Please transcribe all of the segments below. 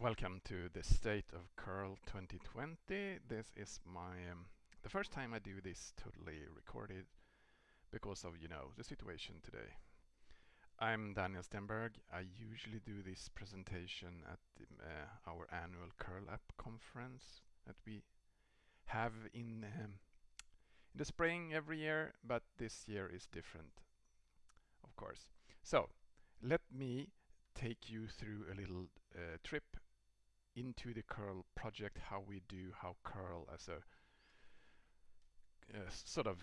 Welcome to the State of Curl 2020. This is my um, the first time I do this totally recorded because of, you know, the situation today. I'm Daniel Stenberg. I usually do this presentation at the, uh, our annual Curl Up conference that we have in, um, in the spring every year, but this year is different, of course. So let me take you through a little uh, trip into the curl project how we do how curl as a, a sort of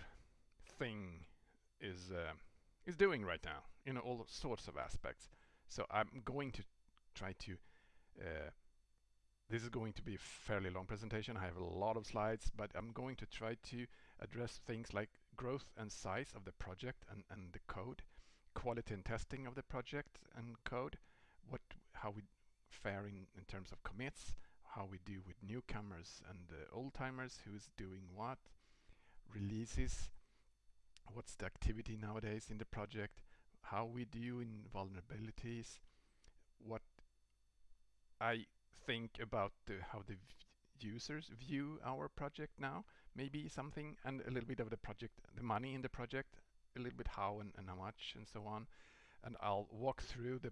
thing is uh, is doing right now in all sorts of aspects. So I'm going to try to uh, this is going to be a fairly long presentation. I have a lot of slides but I'm going to try to address things like growth and size of the project and, and the code quality and testing of the project and code what how we faring in terms of commits, how we do with newcomers and uh, old timers, who's doing what, releases, what's the activity nowadays in the project, how we do in vulnerabilities, what I think about the, how the users view our project now, maybe something, and a little bit of the project, the money in the project, a little bit how and, and how much and so on. And I'll walk through the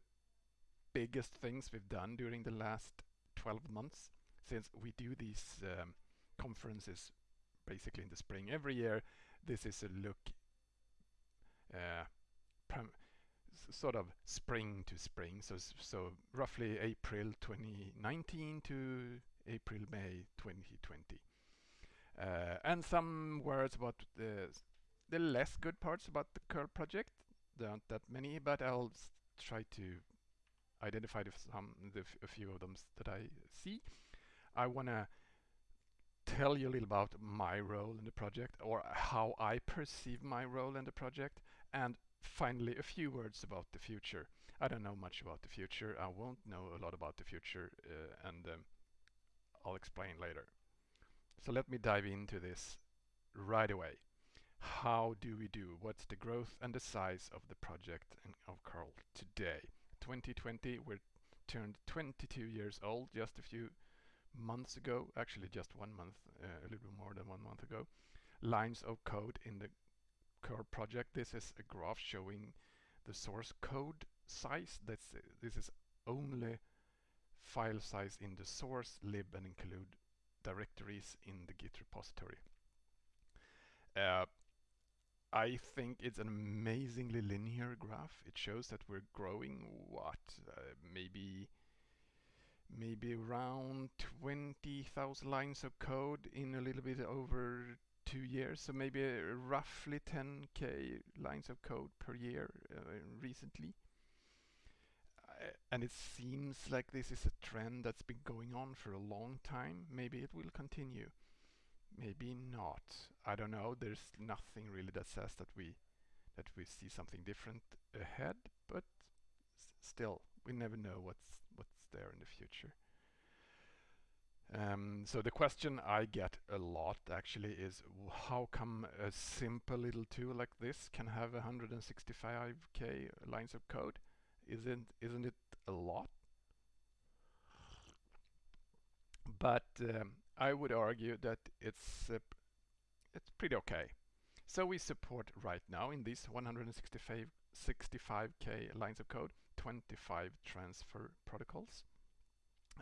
biggest things we've done during the last 12 months since we do these um, conferences basically in the spring every year. This is a look uh, sort of spring to spring, so so roughly April 2019 to April May 2020. Uh, and some words about the the less good parts about the curl project. There aren't that many, but I'll try to identified some the a few of them that I see. I want to tell you a little about my role in the project or how I perceive my role in the project and finally a few words about the future. I don't know much about the future. I won't know a lot about the future uh, and um, I'll explain later. So let me dive into this right away. How do we do? What's the growth and the size of the project of curl today? 2020. We're turned 22 years old just a few months ago, actually just one month, uh, a little bit more than one month ago. Lines of code in the curl project. This is a graph showing the source code size. That's uh, this is only file size in the source lib and include directories in the Git repository. Uh, I think it's an amazingly linear graph. It shows that we're growing, what, uh, maybe maybe around 20,000 lines of code in a little bit over two years. So maybe roughly 10k lines of code per year uh, recently. Uh, and it seems like this is a trend that's been going on for a long time. Maybe it will continue. Maybe not. I don't know. There's nothing really that says that we that we see something different ahead, but still, we never know what's what's there in the future. Um, so the question I get a lot actually is how come a simple little tool like this can have 165k lines of code? Isn't isn't it a lot? But um, I would argue that it's uh, it's pretty okay. So we support right now in these 165 65k lines of code 25 transfer protocols.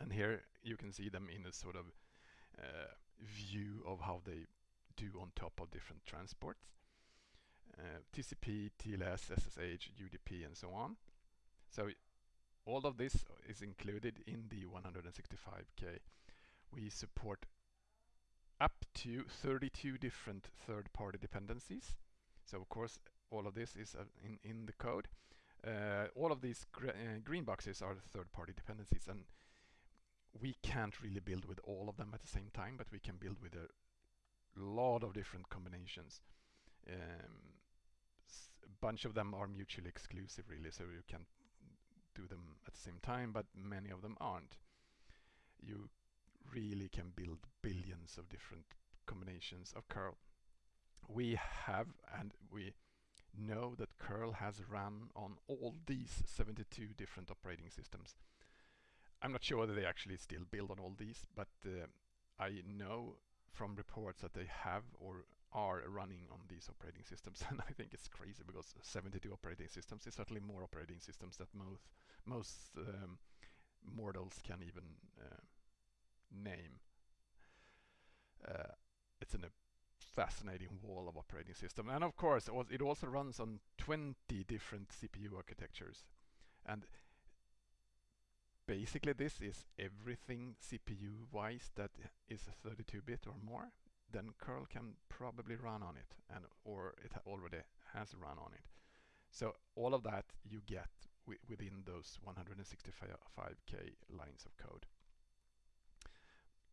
And here you can see them in a sort of uh, view of how they do on top of different transports. Uh, TCP, TLS, SSH, UDP and so on. So all of this is included in the 165k we support up to 32 different third-party dependencies. So of course all of this is uh, in, in the code. Uh, all of these gr uh, green boxes are third-party dependencies and we can't really build with all of them at the same time, but we can build with a lot of different combinations. Um, a bunch of them are mutually exclusive really, so you can do them at the same time, but many of them aren't. You really can build billions of different combinations of curl. We have and we know that curl has run on all these 72 different operating systems. I'm not sure whether they actually still build on all these, but uh, I know from reports that they have or are running on these operating systems and I think it's crazy because 72 operating systems is certainly more operating systems that most most um, mortals can even uh, name. Uh, it's an, a fascinating wall of operating system. And of course it also runs on 20 different CPU architectures. And basically this is everything CPU wise that is 32-bit or more then curl can probably run on it and or it already has run on it. So all of that you get within those 165k lines of code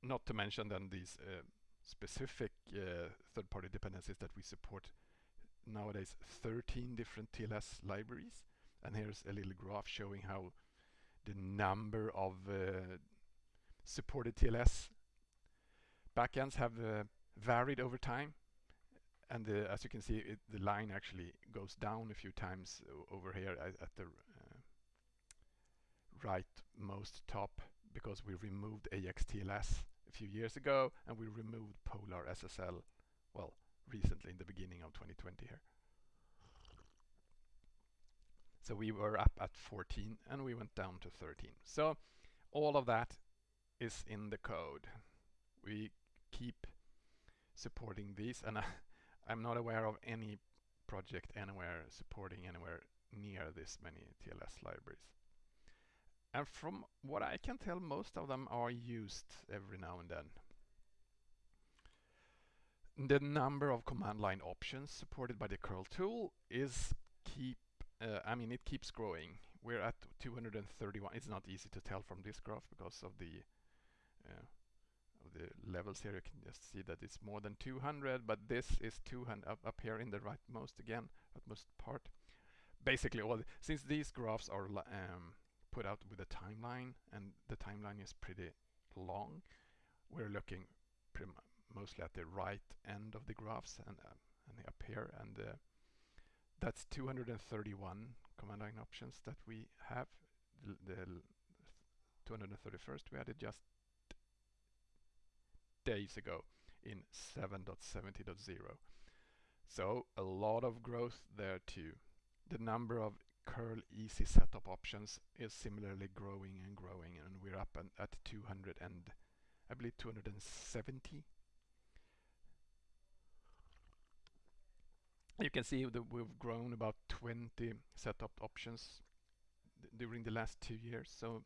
not to mention then these uh, specific uh, third-party dependencies that we support nowadays. 13 different TLS libraries. And here's a little graph showing how the number of uh, supported TLS backends have uh, varied over time. And as you can see it, the line actually goes down a few times over here at, at the uh, rightmost top because we removed AXTLS a few years ago and we removed PolarSSL well recently in the beginning of 2020 here so we were up at 14 and we went down to 13. So all of that is in the code. We keep supporting these and I, I'm not aware of any project anywhere supporting anywhere near this many TLS libraries. And from what I can tell, most of them are used every now and then. The number of command line options supported by the curl tool is keep uh, I mean, it keeps growing. We're at 231. It's not easy to tell from this graph because of the uh, of the levels here. You can just see that it's more than 200, but this is 200 up, up here in the rightmost again, rightmost part. Basically, all the, since these graphs are um, put out with a timeline, and the timeline is pretty long, we're looking mostly at the right end of the graphs and, uh, and up here, and uh, that's 231 command line options that we have. The, the 231st we added just days ago in 7.70.0. So a lot of growth there too. The number of curl easy setopt options is similarly growing and growing and we're up at 200 and I believe 270 you can see that we've grown about 20 setopt options during the last two years. So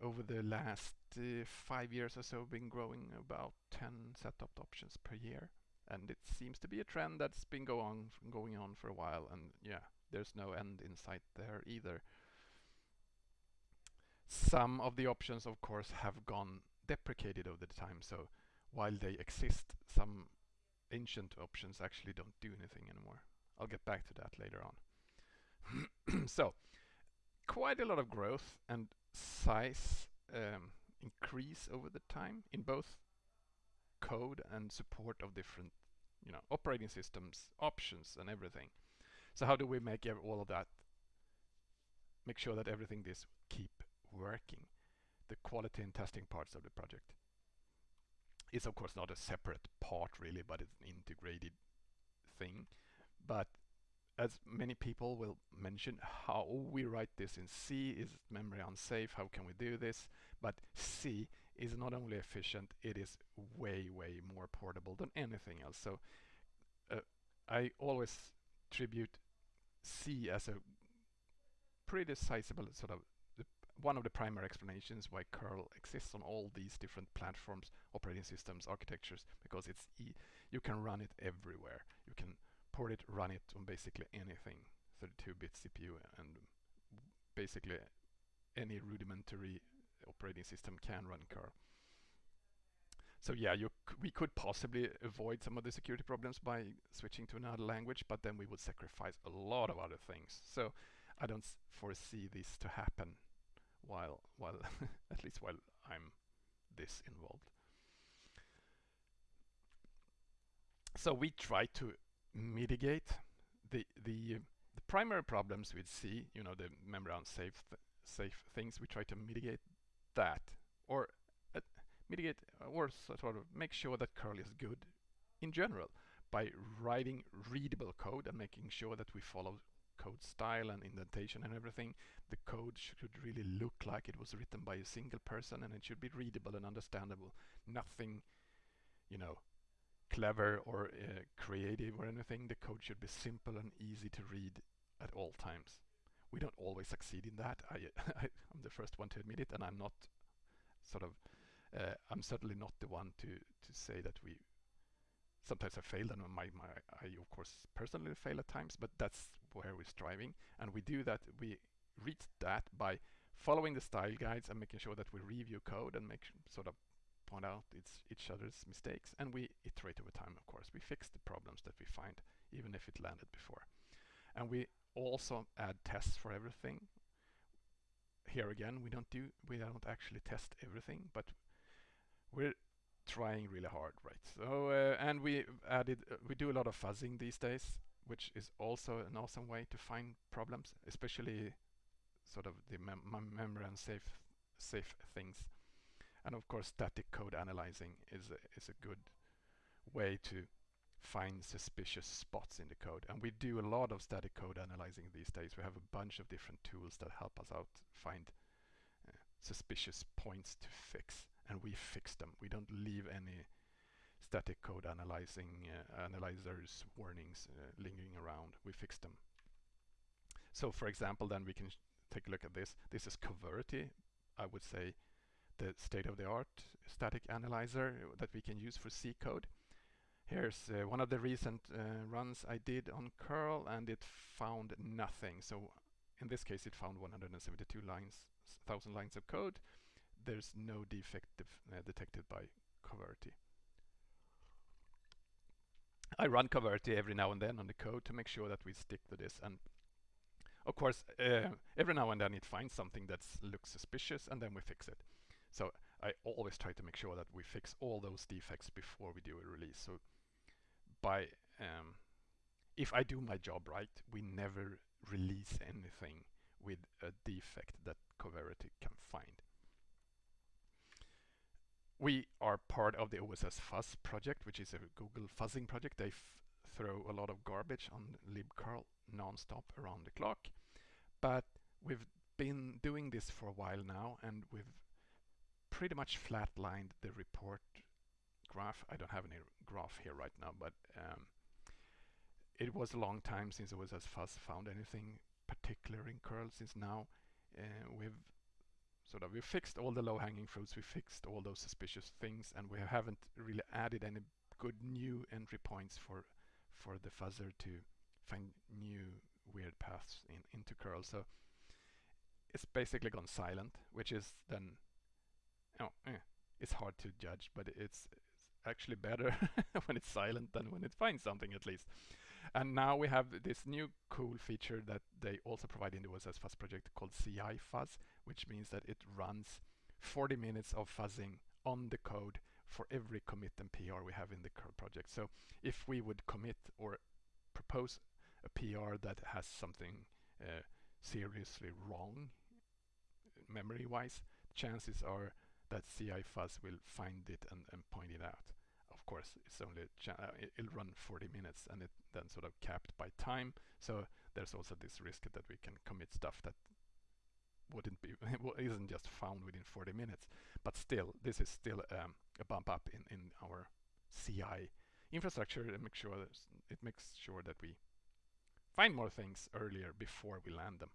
over the last uh, five years or so, been growing about 10 setopt options per year. And it seems to be a trend that's been go on, going on for a while. And yeah, there's no end in sight there either. Some of the options, of course, have gone deprecated over the time. So while they exist, some ancient options actually don't do anything anymore. I'll get back to that later on. so, quite a lot of growth and size um, increase over the time in both code and support of different you know, operating systems, options and everything. So how do we make all of that, make sure that everything this keep working? The quality and testing parts of the project is of course not a separate part really, but it's an integrated thing. But as many people will mention, how we write this in C is memory unsafe, how can we do this? But C is not only efficient, it is way, way more portable than anything else. So uh, I always tribute C as a pretty sizable sort of one of the primary explanations why curl exists on all these different platforms, operating systems, architectures, because it's e you can run it everywhere. You can port it, run it on basically anything, 32-bit CPU, and basically any rudimentary operating system can run curl. So yeah, we could possibly avoid some of the security problems by switching to another language, but then we would sacrifice a lot of other things. So I don't foresee this to happen while while at least while I'm this involved. So we try to mitigate the the the primary problems with C, you know, the memory unsafe th safe things. We try to mitigate that or mitigate or sort of make sure that curl is good in general by writing readable code and making sure that we follow code style and indentation and everything. The code should really look like it was written by a single person and it should be readable and understandable. Nothing, you know, clever or uh, creative or anything. The code should be simple and easy to read at all times. We don't always succeed in that. I, I, am the first one to admit it and I'm not sort of, uh, I'm certainly not the one to, to say that we sometimes I failed and my, my, I of course personally fail at times, but that's where we're striving. And we do that, we reach that by following the style guides and making sure that we review code and make sort of point out its, each other's mistakes. And we iterate over time, of course. We fix the problems that we find, even if it landed before. And we also add tests for everything. Here again, we don't do, we don't actually test everything, but we're trying really hard, right? So, uh, and we added, uh, we do a lot of fuzzing these days, which is also an awesome way to find problems, especially sort of the mem memory and safe, safe things. And of course, static code analyzing is a, is a good way to find suspicious spots in the code. And we do a lot of static code analyzing these days. We have a bunch of different tools that help us out find uh, suspicious points to fix and we fix them. We don't leave any static code analyzing uh, analyzers warnings uh, lingering around. We fix them. So for example, then we can take a look at this. This is Coverity, I would say the state-of-the-art static analyzer that we can use for C code. Here's uh, one of the recent uh, runs I did on curl and it found nothing. So in this case it found 172 lines, thousand lines of code there's no defect uh, detected by Coverity. I run Coverity every now and then on the code to make sure that we stick to this and of course uh, every now and then it finds something that looks suspicious and then we fix it. So I always try to make sure that we fix all those defects before we do a release. So by um, if I do my job right, we never release anything with a defect that Coverity can find. We are part of the OSS Fuzz project, which is a Google fuzzing project. They throw a lot of garbage on libcurl nonstop around the clock. But we've been doing this for a while now, and we've pretty much flatlined the report graph. I don't have any graph here right now, but um, it was a long time since OSS Fuzz found anything particular in curl since now uh, we've sort of we fixed all the low-hanging fruits, we fixed all those suspicious things, and we haven't really added any good new entry points for for the fuzzer to find new weird paths in, into curl. So it's basically gone silent, which is then, oh, eh, it's hard to judge, but it's, it's actually better when it's silent than when it finds something at least. And now we have this new cool feature that they also provide in the OSS Fuzz project called CI Fuzz, which means that it runs 40 minutes of fuzzing on the code for every commit and PR we have in the project. So if we would commit or propose a PR that has something uh, seriously wrong memory-wise, chances are that CI Fuzz will find it and, and point it out of course, it's only uh, it'll run 40 minutes and it then sort of capped by time. So there's also this risk that we can commit stuff that wouldn't be isn't just found within 40 minutes. But still, this is still um, a bump up in in our CI infrastructure and make sure it makes sure that we find more things earlier before we land them.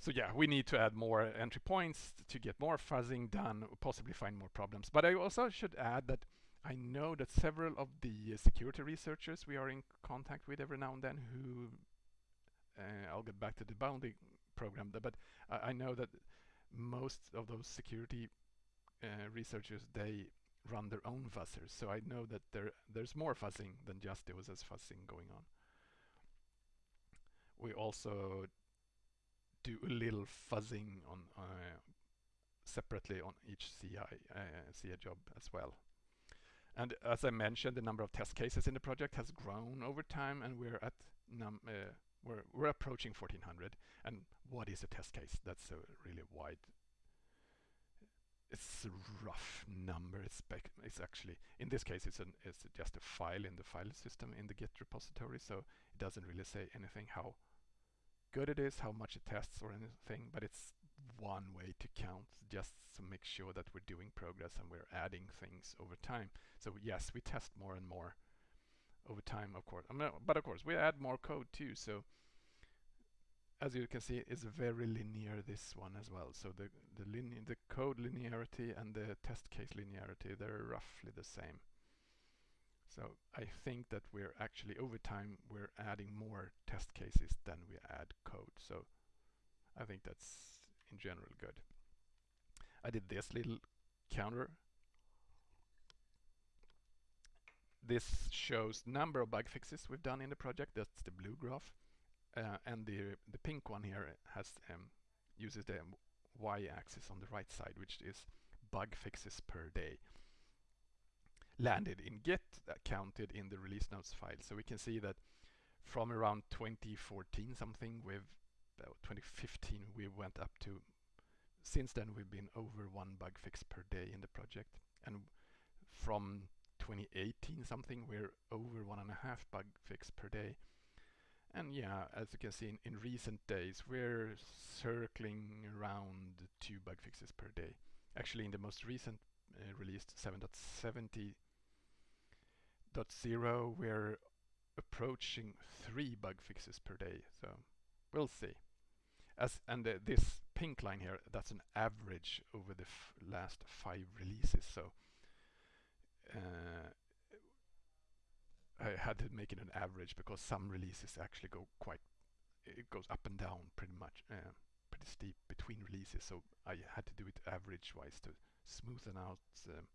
So yeah, we need to add more entry points to get more fuzzing done, possibly find more problems. But I also should add that I know that several of the security researchers we are in contact with every now and then who, uh, I'll get back to the bounty program, but I, I know that most of those security uh, researchers, they run their own fuzzers. So I know that there there's more fuzzing than just the OSS fuzzing going on. We also do a little fuzzing on uh, separately on each CI, uh, CI job as well. And as I mentioned, the number of test cases in the project has grown over time, and we're at num uh, we're we're approaching 1400. And what is a test case? That's a really wide it's a rough number. It's, it's actually, in this case, it's, an, it's just a file in the file system in the Git repository, so it doesn't really say anything how good it is, how much it tests or anything, but it's one way to count just to make sure that we're doing progress and we're adding things over time. So yes, we test more and more over time, of course. but of course, we add more code too. So as you can see, it's very linear this one as well. So the the, the code linearity and the test case linearity, they're roughly the same. So I think that we're actually over time we're adding more test cases than we add code. So I think that's in general good. I did this little counter. This shows number of bug fixes we've done in the project. That's the blue graph. Uh, and the the pink one here has um, uses the y-axis on the right side, which is bug fixes per day landed in Git, uh, counted in the release notes file. So we can see that from around 2014 something, uh, 2015 we went up to, since then we've been over one bug fix per day in the project. And from 2018 something, we're over one and a half bug fix per day. And yeah, as you can see in, in recent days, we're circling around two bug fixes per day. Actually, in the most recent uh, released 7.70 0 we're approaching three bug fixes per day. So we'll see. As and uh, this pink line here, that's an average over the last five releases. So uh, I had to make it an average because some releases actually go quite, it goes up and down pretty much, uh, pretty steep between releases. So I had to do it average wise to smoothen out um,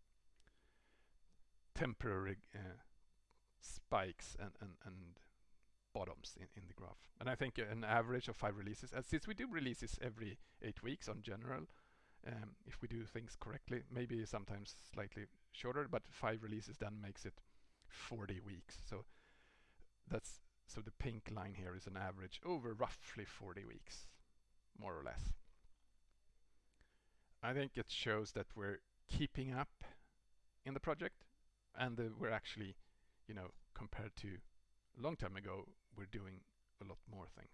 temporary uh, spikes and, and, and bottoms in, in the graph. And I think an average of five releases, and since we do releases every eight weeks on general, um, if we do things correctly, maybe sometimes slightly shorter, but five releases then makes it 40 weeks. So that's so the pink line here is an average over roughly 40 weeks, more or less. I think it shows that we're keeping up in the project and uh, we're actually, you know, compared to a long time ago, we're doing a lot more things.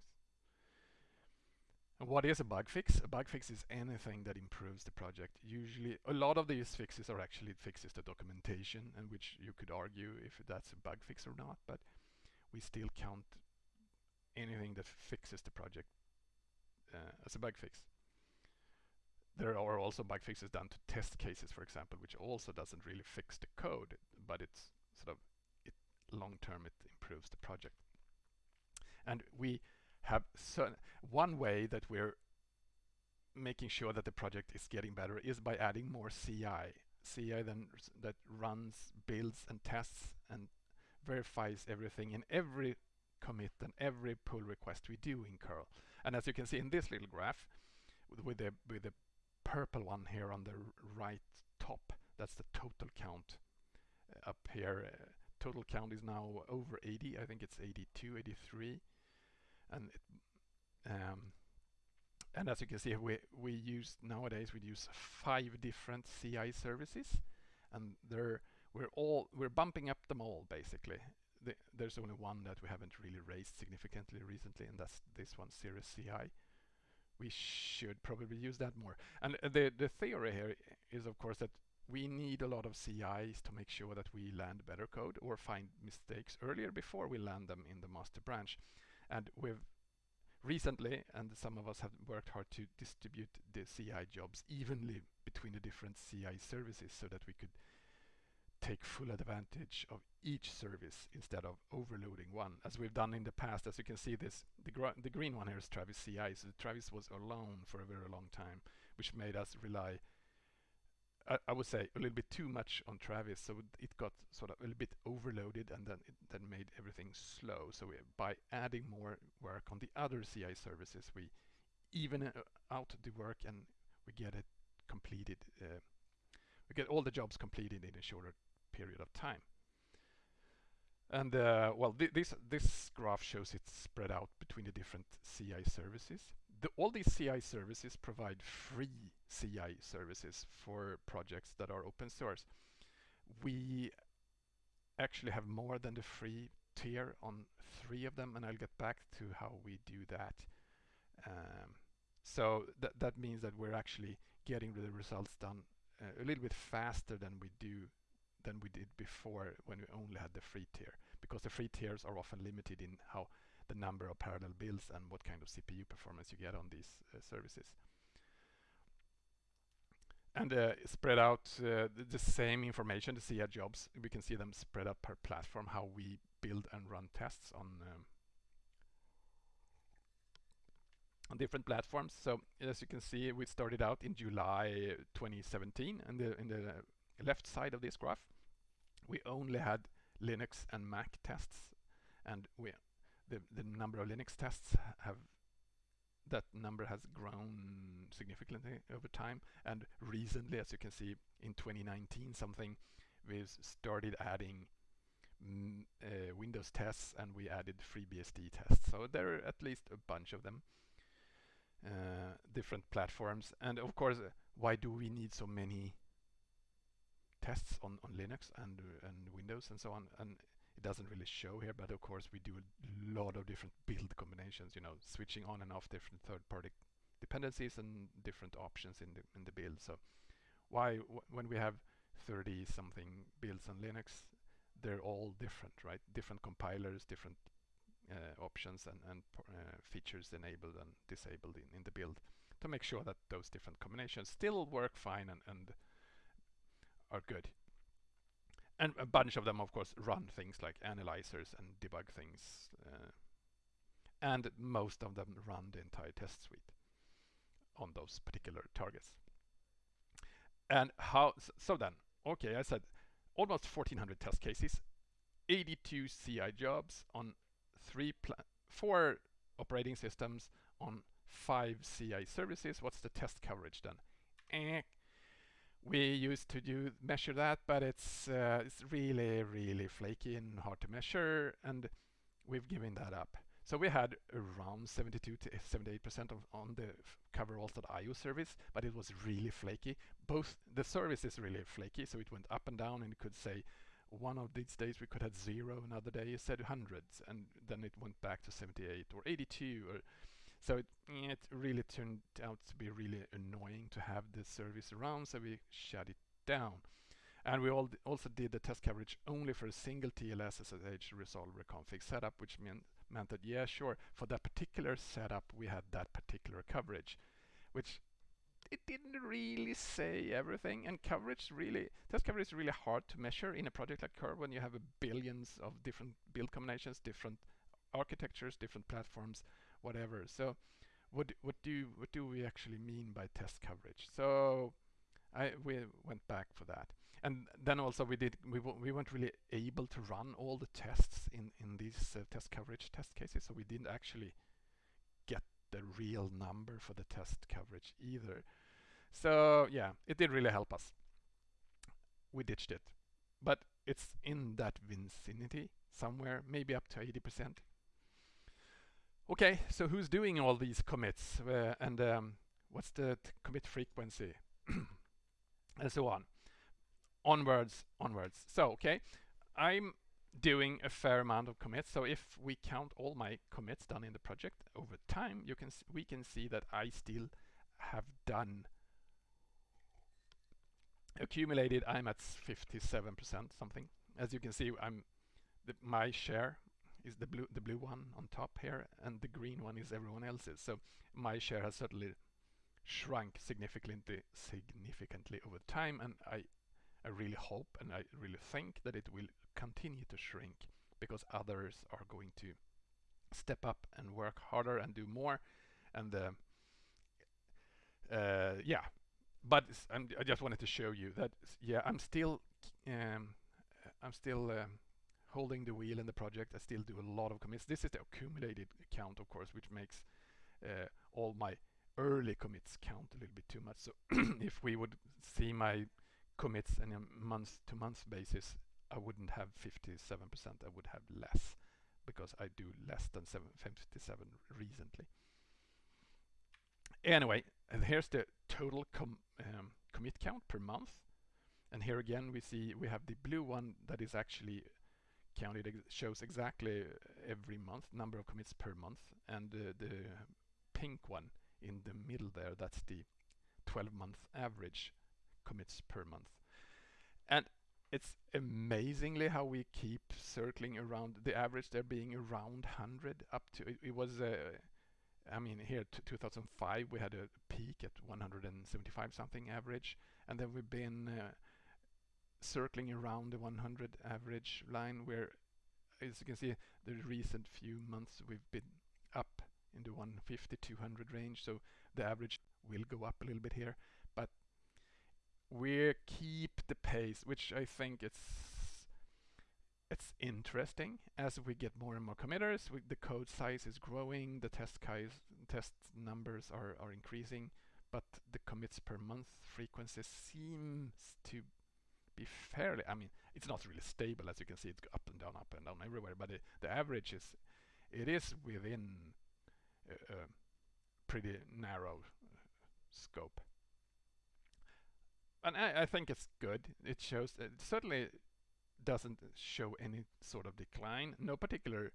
And what is a bug fix? A bug fix is anything that improves the project. Usually, a lot of these fixes are actually fixes to documentation, and which you could argue if that's a bug fix or not, but we still count anything that fixes the project uh, as a bug fix. There are also bug fixes done to test cases, for example, which also doesn't really fix the code, but it's sort of long term it improves the project. And we have so one way that we're making sure that the project is getting better is by adding more CI. CI then that runs, builds and tests and verifies everything in every commit and every pull request we do in curl. And as you can see in this little graph with, the with the purple one here on the right top. That's the total count uh, up here. Total count is now over 80. I think it's 82, 83. And it, um, and as you can see, we we use nowadays we use five different CI services, and they're we're all we're bumping up them all basically. The, there's only one that we haven't really raised significantly recently, and that's this one, Cirrus CI we should probably use that more. And uh, the, the theory here is, of course, that we need a lot of CIs to make sure that we land better code or find mistakes earlier before we land them in the master branch. And we've recently, and some of us have worked hard to distribute the CI jobs evenly between the different CI services so that we could take full advantage of each service instead of overloading one, as we've done in the past. As you can see, this the, gr the green one here is Travis CI. So Travis was alone for a very long time, which made us rely, I, I would say, a little bit too much on Travis. So it got sort of a little bit overloaded, and then it then made everything slow. So we, by adding more work on the other CI services, we even uh, out the work and we get it completed. Uh, we get all the jobs completed in a shorter period of time. And uh, well, th this this graph shows it spread out between the different CI services. The, all these CI services provide free CI services for projects that are open source. We actually have more than the free tier on three of them, and I'll get back to how we do that. Um, so that that means that we're actually getting the results done uh, a little bit faster than we do than we did before when we only had the free tier because the free tiers are often limited in how the number of parallel builds and what kind of CPU performance you get on these uh, services. And uh, spread out uh, the, the, same information, the CI jobs, we can see them spread out per platform, how we build and run tests on um, on different platforms. So as you can see, we started out in July 2017, and the, in the left side of this graph, we only had Linux and Mac tests, and we the the number of Linux tests have that number has grown significantly over time. And recently, as you can see, in 2019, something we've started adding mm, uh, Windows tests, and we added FreeBSD tests. So there are at least a bunch of them. Uh, different platforms and of course why do we need so many tests on, on Linux and and Windows and so on and it doesn't really show here but of course we do a lot of different build combinations you know switching on and off different third-party dependencies and different options in the in the build so why when we have 30 something builds on Linux they're all different right different compilers different uh, options and, and uh, features enabled and disabled in, in the build to make sure that those different combinations still work fine and, and are good. And a bunch of them, of course, run things like analyzers and debug things. Uh, and most of them run the entire test suite on those particular targets. And how, so then, okay, I said almost 1400 test cases, 82 CI jobs on three, four operating systems on five CI services. What's the test coverage then? Eh, we used to do measure that, but it's uh, it's really really flaky and hard to measure, and we've given that up. So we had around 72 to 78% of on the coveralls.io service, but it was really flaky. Both the service is really flaky, so it went up and down, and it could say one of these days we could have zero, another day it said hundreds, and then it went back to 78 or 82. Or so it, it really turned out to be really annoying to have this service around, so we shut it down. And we also did the test coverage only for a single TLS SSH resolver config setup, which meant, meant that, yeah, sure, for that particular setup, we had that particular coverage, which it didn't really say everything and coverage really test coverage is really hard to measure in a project like curl when you have billions of different build combinations different architectures different platforms whatever so what what do what do we actually mean by test coverage so I we went back for that and then also we did we we weren't really able to run all the tests in in these uh, test coverage test cases so we didn't actually get the real number for the test coverage either so yeah, it did really help us. We ditched it. But it's in that vicinity somewhere, maybe up to 80%. Okay, so who's doing all these commits uh, and um, what's the commit frequency and so on. Onwards, onwards. So, okay, I'm doing a fair amount of commits. So if we count all my commits done in the project over time, you can we can see that I still have done accumulated I'm at 57% something as you can see I'm the, my share is the blue the blue one on top here and the green one is everyone else's. So my share has certainly shrunk significantly significantly over time and I I really hope and I really think that it will continue to shrink because others are going to step up and work harder and do more. And uh, uh, yeah. But i just wanted to show you that yeah I'm still um, I'm still um, holding the wheel in the project I still do a lot of commits. This is the accumulated count of course which makes uh, all my early commits count a little bit too much. So if we would see my commits on a month to month basis I wouldn't have 57% I would have less because I do less than 7, 57 recently. Anyway, and here's the total com um, commit count per month. And here again, we see we have the blue one that is actually ex shows exactly every month, number of commits per month. And uh, the pink one in the middle there, that's the 12 month average commits per month. And it's amazingly how we keep circling around the average there being around 100 up to it, it was uh, I mean here 2005 we had a peak at 175 something average and then we've been uh, circling around the 100 average line where as you can see the recent few months we've been up in the 150 200 range so the average will go up a little bit here but we keep the pace, which I think it's it's interesting as we get more and more committers. We, the code size is growing, the test test numbers are are increasing, but the commits per month frequency seems to be fairly. I mean, it's not really stable as you can see. It's up and down, up and down everywhere. But it, the average is it is within a, a pretty narrow uh, scope and I, I, think it's good. It shows it certainly doesn't show any sort of decline. No particular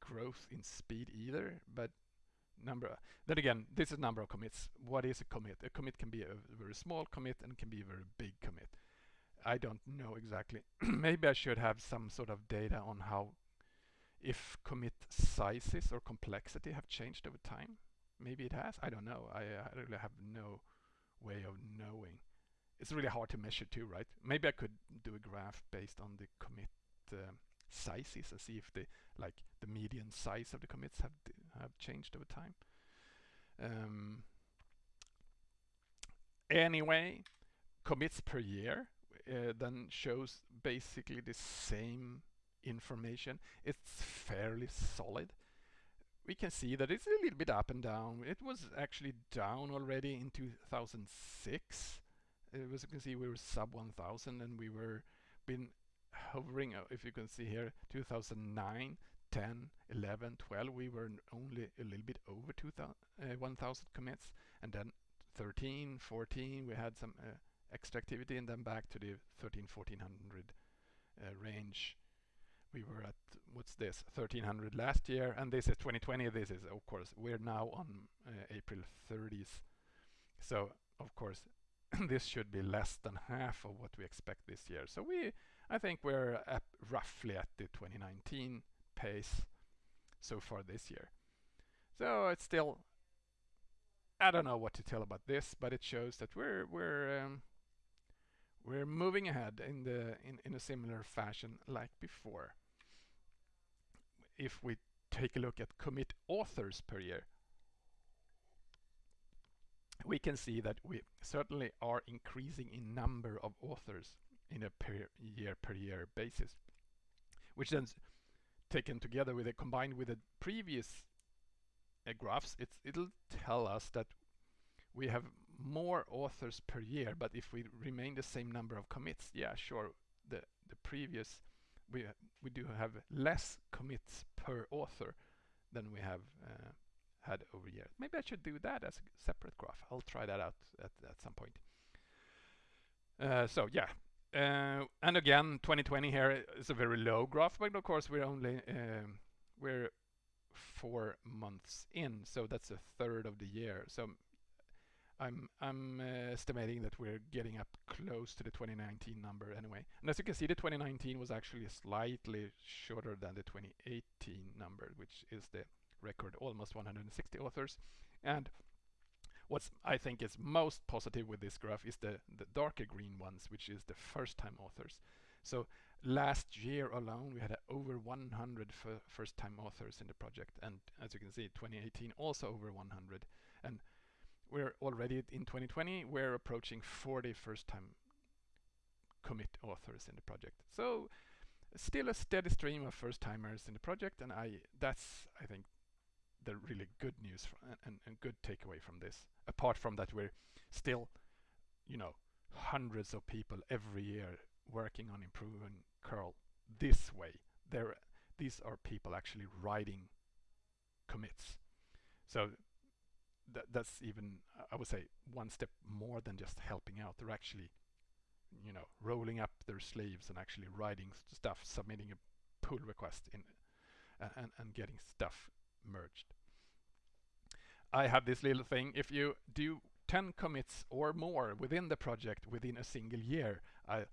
growth in speed either, but number. Then again, this is number of commits. What is a commit? A commit can be a very small commit and can be a very big commit. I don't know exactly. Maybe I should have some sort of data on how if commit sizes or complexity have changed over time. Maybe it has. I don't know. I, I really have no way of knowing it's really hard to measure too, right? Maybe I could do a graph based on the commit uh, sizes and see if the like the median size of the commits have have changed over time. Um, anyway, commits per year uh, then shows basically the same information. It's fairly solid. We can see that it's a little bit up and down. It was actually down already in 2006 as you can see we were sub 1000 and we were been hovering uh, if you can see here 2009 10 11 12 we were only a little bit over 2000 uh, 1000 commits and then 13 14 we had some uh, extra activity and then back to the 13 1400 uh, range we were at what's this 1300 last year and this is 2020 this is of course we're now on uh, April 30th so of course this should be less than half of what we expect this year. So we, I think we're at roughly at the 2019 pace so far this year. So it's still, I don't know what to tell about this, but it shows that we're we're um, we're moving ahead in the in, in a similar fashion like before. If we take a look at commit authors per year, we can see that we certainly are increasing in number of authors in a per year per year basis, which then taken together with it combined with the previous uh, graphs, it'll tell us that we have more authors per year, but if we remain the same number of commits, yeah, sure, the the previous we we do have less commits per author than we have uh, had over years. Maybe I should do that as a separate graph. I'll try that out at, at some point. Uh, so yeah, uh, and again, 2020 here is a very low graph, but of course we're only um, we're four months in, so that's a third of the year. So I'm I'm uh, estimating that we're getting up close to the 2019 number anyway. And as you can see, the 2019 was actually slightly shorter than the 2018 number, which is the record almost 160 authors. And what's I think is most positive with this graph is the, the darker green ones, which is the first time authors. So last year alone, we had over 100 first time authors in the project. And as you can see, 2018 also over 100. And we're already in 2020, we're approaching 40 first time commit authors in the project. So still a steady stream of first timers in the project. And I that's, I think, the really good news and, and good takeaway from this. Apart from that, we're still, you know, hundreds of people every year working on improving curl this way. There, these are people actually writing commits. So that, that's even I would say one step more than just helping out. They're actually, you know, rolling up their sleeves and actually writing stuff, submitting a pull request in, and and getting stuff merged. I have this little thing. If you do 10 commits or more within the project within a single year, I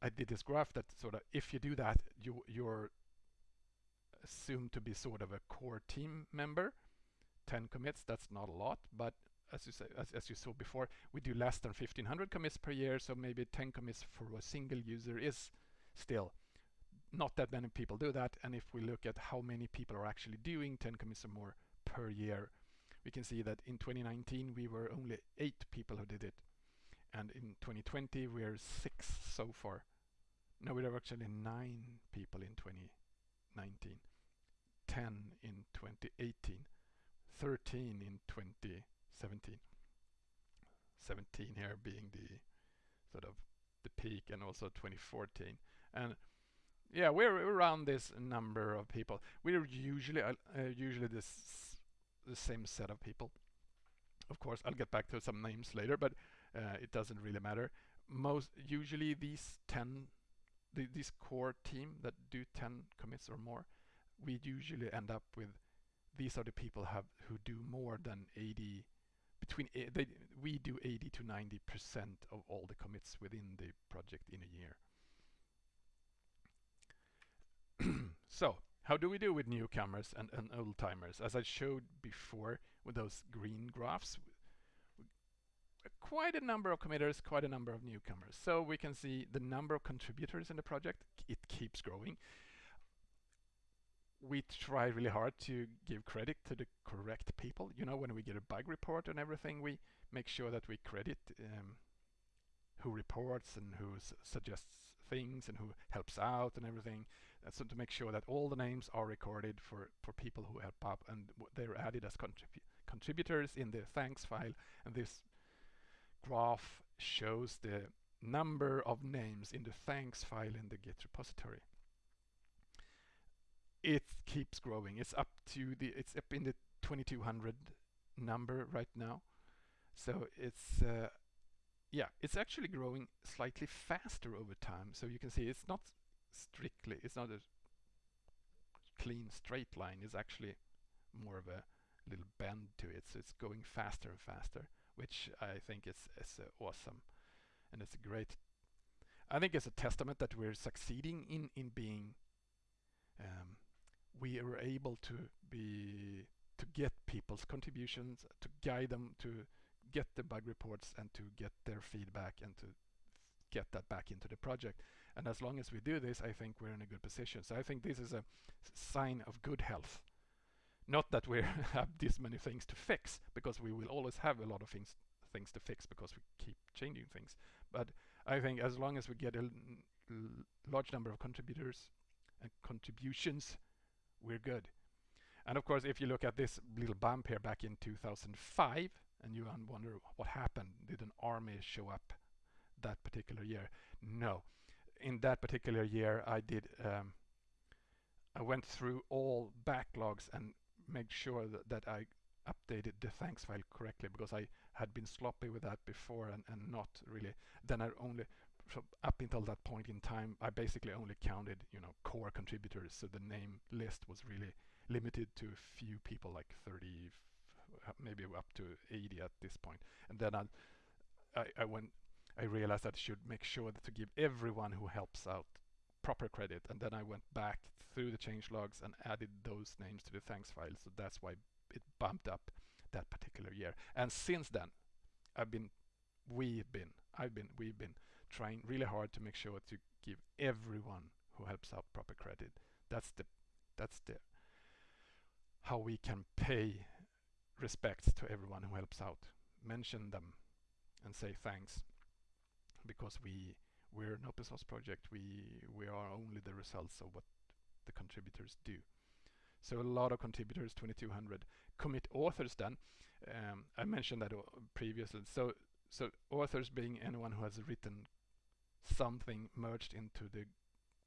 I did this graph that sort of if you do that, you you're assumed to be sort of a core team member 10 commits, that's not a lot, but as you say, as, as you saw before, we do less than 1500 commits per year, so maybe 10 commits for a single user is still not that many people do that. And if we look at how many people are actually doing 10 commits or more per year, we can see that in 2019 we were only eight people who did it. And in 2020 we're six so far. No, we are actually nine people in 2019, 10 in 2018. 13 in 2017. 17 here being the sort of the peak and also 2014. And yeah, we're around this number of people. We're usually uh, uh, usually this the same set of people. Of course, I'll get back to some names later, but uh, it doesn't really matter. Most usually these 10 the, this core team that do 10 commits or more, we usually end up with these are the people have who do more than 80 between they, we do 80 to 90 percent of all the commits within the project in a year. So how do we do with newcomers and, and old timers? As I showed before with those green graphs quite a number of committers quite a number of newcomers so we can see the number of contributors in the project it keeps growing we try really hard to give credit to the correct people. You know, when we get a bug report and everything, we make sure that we credit um, who reports and who suggests things and who helps out and everything. Uh, so to make sure that all the names are recorded for, for people who help up and they're added as contribu contributors in the thanks file. And this graph shows the number of names in the thanks file in the Git repository it keeps growing. It's up to the it's up in the 2200 number right now. So it's uh, yeah, it's actually growing slightly faster over time. So you can see it's not strictly it's not a clean straight line. It's actually more of a little bend to it. So it's going faster and faster, which I think is is uh, awesome, and it's a great. I think it's a testament that we're succeeding in in being um, we are able to be to get people's contributions, to guide them to get the bug reports and to get their feedback and to get that back into the project. And as long as we do this, I think we're in a good position. So I think this is a sign of good health. Not that we have this many things to fix, because we will always have a lot of things things to fix because we keep changing things. But I think as long as we get a large number of contributors and contributions we're good. And of course, if you look at this little bump here back in 2005, and you wonder what happened, did an army show up that particular year? No. In that particular year, I did. Um, I went through all backlogs and made sure that, that I updated the thanks file correctly because I had been sloppy with that before and, and not really. Then I only so up until that point in time, I basically only counted, you know, core contributors. So the name list was really limited to a few people, like 30, maybe up to 80 at this point. And then I, I, I went, I realized that I should make sure to give everyone who helps out proper credit. And then I went back through the change logs and added those names to the thanks file. So that's why it bumped up that particular year. And since then, I've been, we've been, I've been, we've been trying really hard to make sure to give everyone who helps out proper credit. That's the that's the how we can pay respects to everyone who helps out. Mention them and say thanks because we we're an open source project. We we are only the results of what the contributors do. So a lot of contributors, 2200 commit authors then. Um, I mentioned that previously. So so authors being anyone who has written something merged into the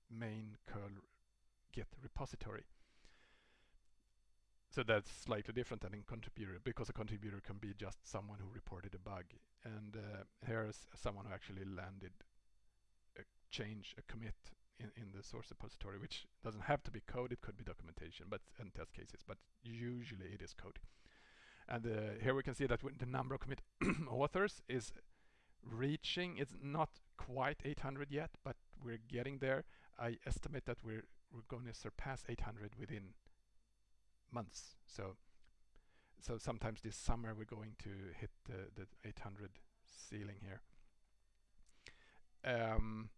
main curl git repository. so that's slightly different than in contributor because a contributor can be just someone who reported a bug and uh, here's someone who actually landed a change, a commit in, in the source repository, which doesn't have to be code, it could be documentation, but and test cases, but usually it is code. And uh, here we can see that the number of commit authors is reaching, it's not quite 800 yet, but we're getting there. I estimate that we're, we're going to surpass 800 within months. So so sometimes this summer we're going to hit the, the 800 ceiling here. Um,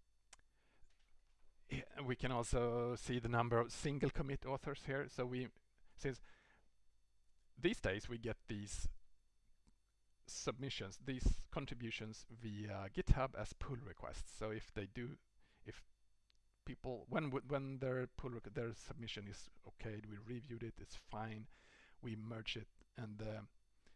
we can also see the number of single commit authors here. So we, since these days we get these submissions, these contributions via GitHub as pull requests. So if they do, if people, when when their pull their submission is okayed, we reviewed it, it's fine, we merge it, and uh,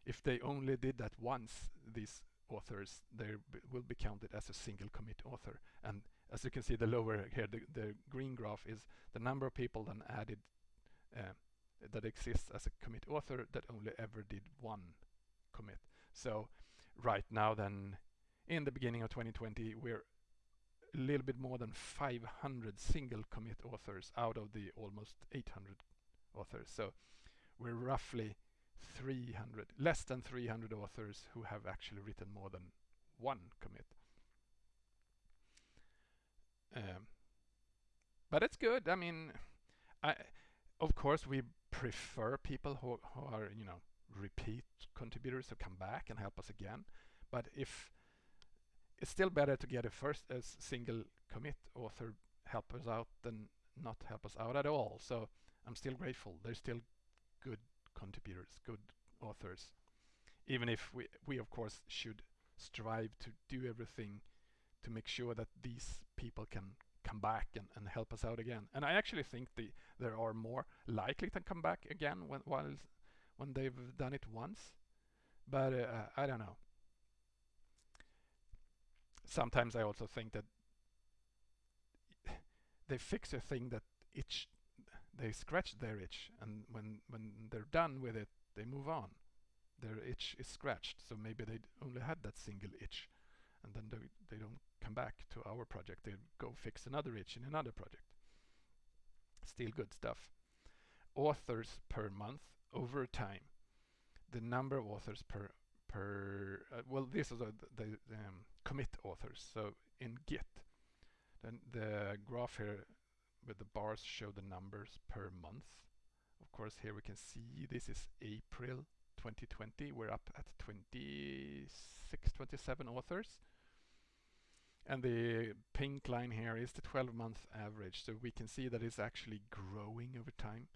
if they only did that once, these authors, they will be counted as a single commit author. And as you can see, the lower here, the, the green graph is the number of people then added uh, that exists as a commit author that only ever did one commit. So right now then, in the beginning of 2020, we're a little bit more than 500 single commit authors out of the almost 800 authors. So we're roughly 300, less than 300 authors who have actually written more than one commit. Um, but it's good. I mean, I, of course, we prefer people who, who are, you know, repeat contributors who come back and help us again. But if it's still better to get a first a single commit author help us out than not help us out at all. So I'm still grateful. There's still good contributors, good authors. Even if we, we of course should strive to do everything to make sure that these people can come back and, and help us out again. And I actually think the there are more likely to come back again when while when they've done it once. But uh, I don't know. Sometimes I also think that they fix a thing that itch they scratch their itch and when when they're done with it they move on their itch is scratched so maybe they only had that single itch and then they, they don't come back to our project they go fix another itch in another project still good stuff authors per month over time the number of authors per per uh, well this is the, the um, commit authors so in git then the graph here with the bars show the numbers per month. Of course, here we can see this is April 2020. We're up at 26, 27 authors. And the pink line here is the 12 month average. So we can see that it's actually growing over time.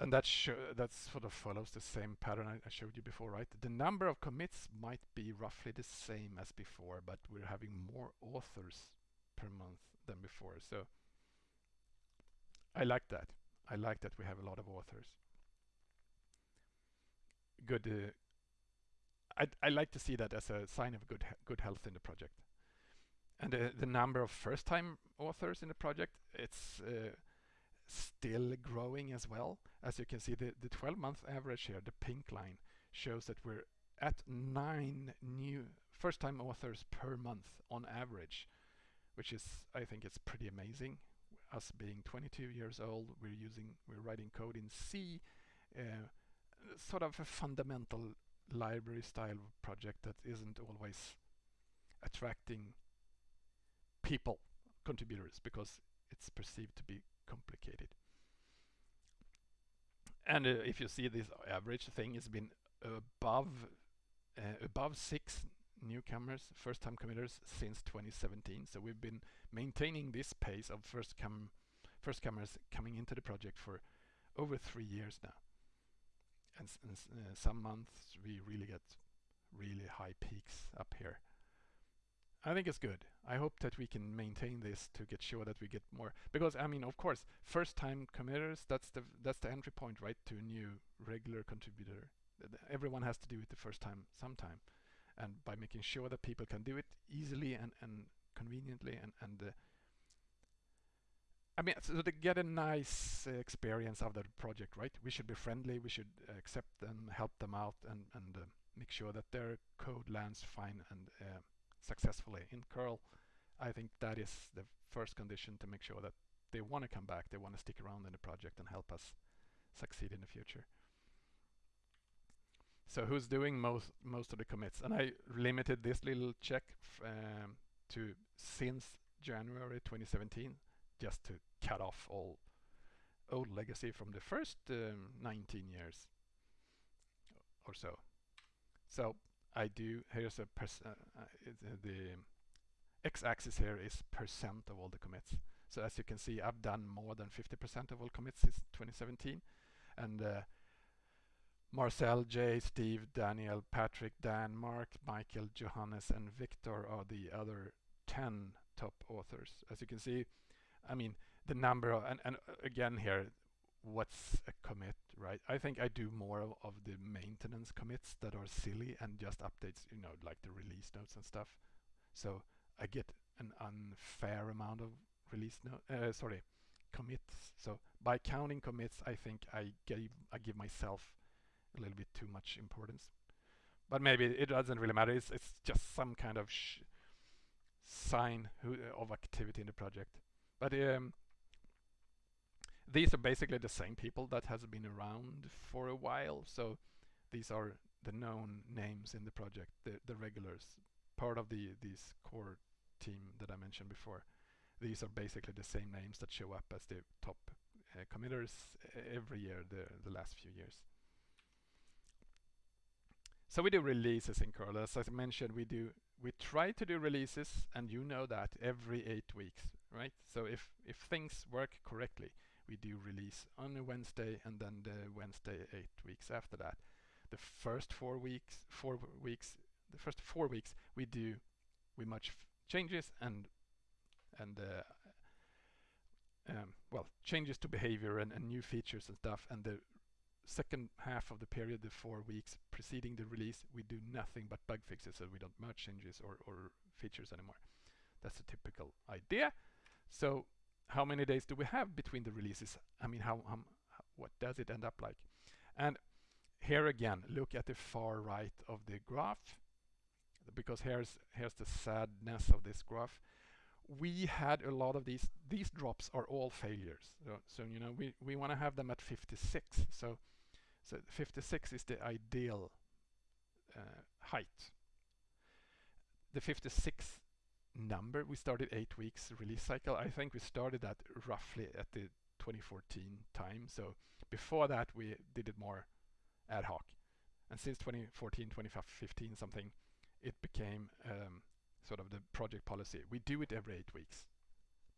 And that that sort of follows the same pattern I, I showed you before, right? The number of commits might be roughly the same as before, but we're having more authors per month than before. So I like that. I like that we have a lot of authors. Good. Uh, I I like to see that as a sign of good good health in the project. And uh, the number of first-time authors in the project, it's uh, still growing as well. As you can see, the the 12-month average here, the pink line, shows that we're at nine new first-time authors per month on average, which is I think it's pretty amazing us being 22 years old, we're using, we're writing code in C, uh, sort of a fundamental library style project that isn't always attracting people, contributors, because it's perceived to be complicated. And uh, if you see this average thing has been above uh, above six newcomers, first-time committers since 2017. So we've been maintaining this pace of first come first comers coming into the project for over three years now. And, and uh, some months we really get really high peaks up here. I think it's good. I hope that we can maintain this to get sure that we get more because I mean of course first time committers that's the that's the entry point right to a new regular contributor. Everyone has to do it the first time sometime and by making sure that people can do it easily and, and conveniently and, and uh, I mean, so to get a nice uh, experience of the project, right? We should be friendly. We should accept them, help them out, and and uh, make sure that their code lands fine and uh, successfully in curl. I think that is the first condition to make sure that they want to come back, they want to stick around in the project and help us succeed in the future. So who's doing most most of the commits? And I limited this little check um, to since January 2017, just to cut off all old legacy from the first um, 19 years or so. So I do, here's a uh, uh, the x-axis here is percent of all the commits. So as you can see, I've done more than 50% of all commits since 2017. And uh, Marcel, Jay, Steve, Daniel, Patrick, Dan, Marc, Michael, Johannes, and Viktor are the other 10 top authors. As you can see, I mean, the number of, and, and again here, what's a commit, right? I think I do more of, of, the maintenance commits that are silly and just updates, you know, like the release notes and stuff. So I get an unfair amount of release note, uh, sorry, commits. So by counting commits, I think I gave I give myself a little bit too much importance. But maybe it doesn't really matter. It's it's just some kind of sign of activity in the project. But um, these are basically the same people that has been around for a while. So these are the known names in the project, the, the regulars, part of the this core team that I mentioned before. These are basically the same names that show up as the top uh, committers every year the, the last few years. So we do releases in curl. As I mentioned, we do we try to do releases, and you know that every eight weeks, right? So if if things work correctly, we do release on a Wednesday and then the Wednesday eight weeks after that. The first four weeks, four weeks, the first four weeks we do we much changes and and uh, um, well changes to behavior and, and new features and stuff. And the second half of the period, the four weeks preceding the release, we do nothing but bug fixes, so we don't merge changes or, or features anymore. That's a typical idea. So how many days do we have between the releases? I mean, how, how what does it end up like? And here again, look at the far right of the graph, because here's here's the sadness of this graph. We had a lot of these. These drops are all failures. So, so you know, we we want to have them at 56. So so 56 is the ideal uh, height. The 56 number, we started eight weeks release cycle. I think we started that roughly at the 2014 time. So before that, we did it more ad hoc. And since 2014, 2015 something, it became um, sort of the project policy. We do it every eight weeks,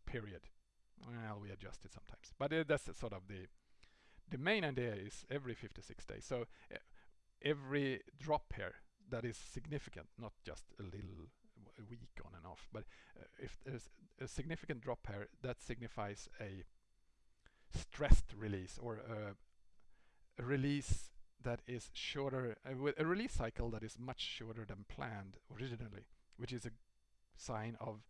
period. Well, we adjust it sometimes. But uh, that's sort of the the main idea is every 56 days. So uh, every drop here that is significant, not just a little a week on and off, but uh, if there's a significant drop here, that signifies a stressed release or a, a release that is shorter, uh, a release cycle that is much shorter than planned originally, which is a sign of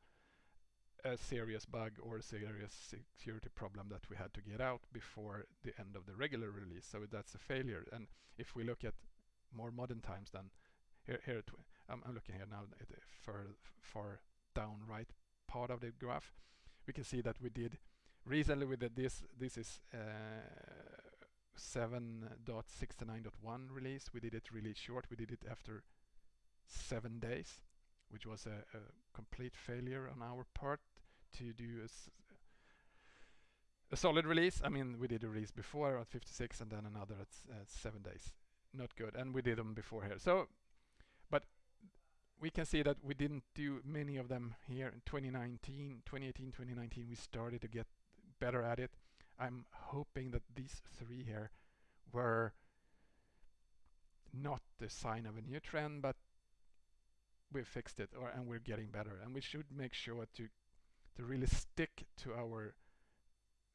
a serious bug or a serious security problem that we had to get out before the end of the regular release. So that's a failure. And if we look at more modern times, then here, here I'm, I'm, looking here now at the far, down right part of the graph. We can see that we did recently with this. This is uh, 7.69.1 release. We did it really short. We did it after seven days which was a, a, complete failure on our part to do a, a, solid release. I mean, we did a release before at 56 and then another at, at 7 days. Not good. And we did them before here. So, we can see that we didn't do many of them here in 2019, 2018, 2019. We started to get better at it. I'm hoping that these three here were not the sign of a new trend, but we fixed it or and we're getting better and we should make sure to to really stick to our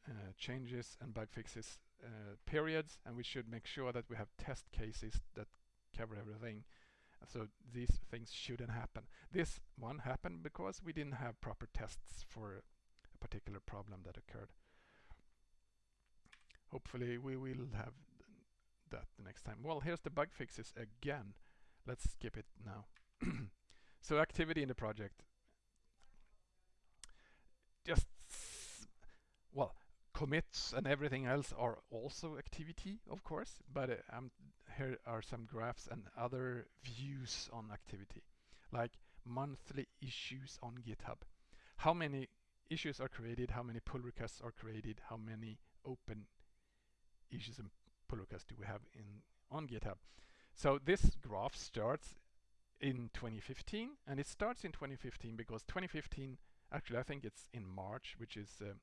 uh, changes and bug fixes uh, periods and we should make sure that we have test cases that cover everything so these things shouldn't happen this one happened because we didn't have proper tests for a particular problem that occurred hopefully we will have that the next time. Well, here's the bug fixes again. Let's skip it now. so activity in the project. Just, well, commits and everything else are also activity, of course, but uh, um, here are some graphs and other views on activity, like monthly issues on GitHub. How many issues are created, how many pull requests are created, how many open issues and pull requests do we have in on GitHub. So this graph starts in 2015 and it starts in 2015 because 2015 actually I think it's in March which is uh,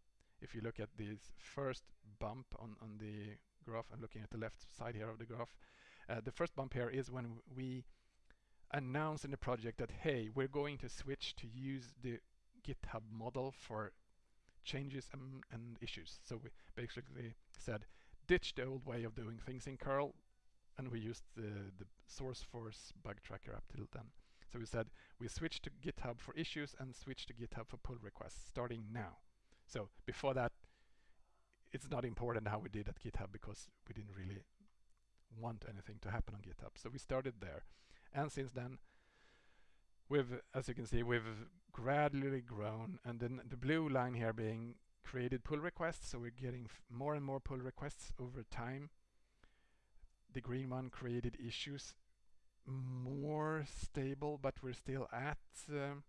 if you look at this first bump on, on the graph I'm looking at the left side here of the graph uh, the first bump here is when we announce in the project that hey we're going to switch to use the GitHub model for changes and, and issues. So we basically said ditch the old way of doing things in curl and we used the, the SourceForge bug tracker up till then. So we said we switch to GitHub for issues and switch to GitHub for pull requests starting now so before that it's not important how we did at GitHub because we didn't really want anything to happen on GitHub. So we started there. And since then we've as you can see we've gradually grown. And then the blue line here being created pull requests. So we're getting more and more pull requests over time. The green one created issues more stable but we're still at um,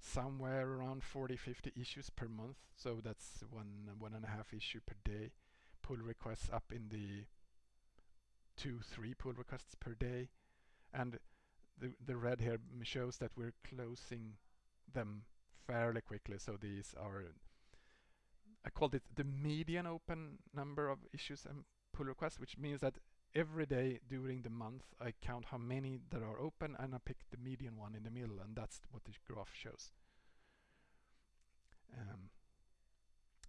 somewhere around 40 50 issues per month. So that's one one and a half issue per day pull requests up in the two three pull requests per day. And the the red here shows that we're closing them fairly quickly. So these are I called it the median open number of issues and pull requests which means that every day during the month I count how many that are open and I pick the median one in the middle and that's what this graph shows. Um,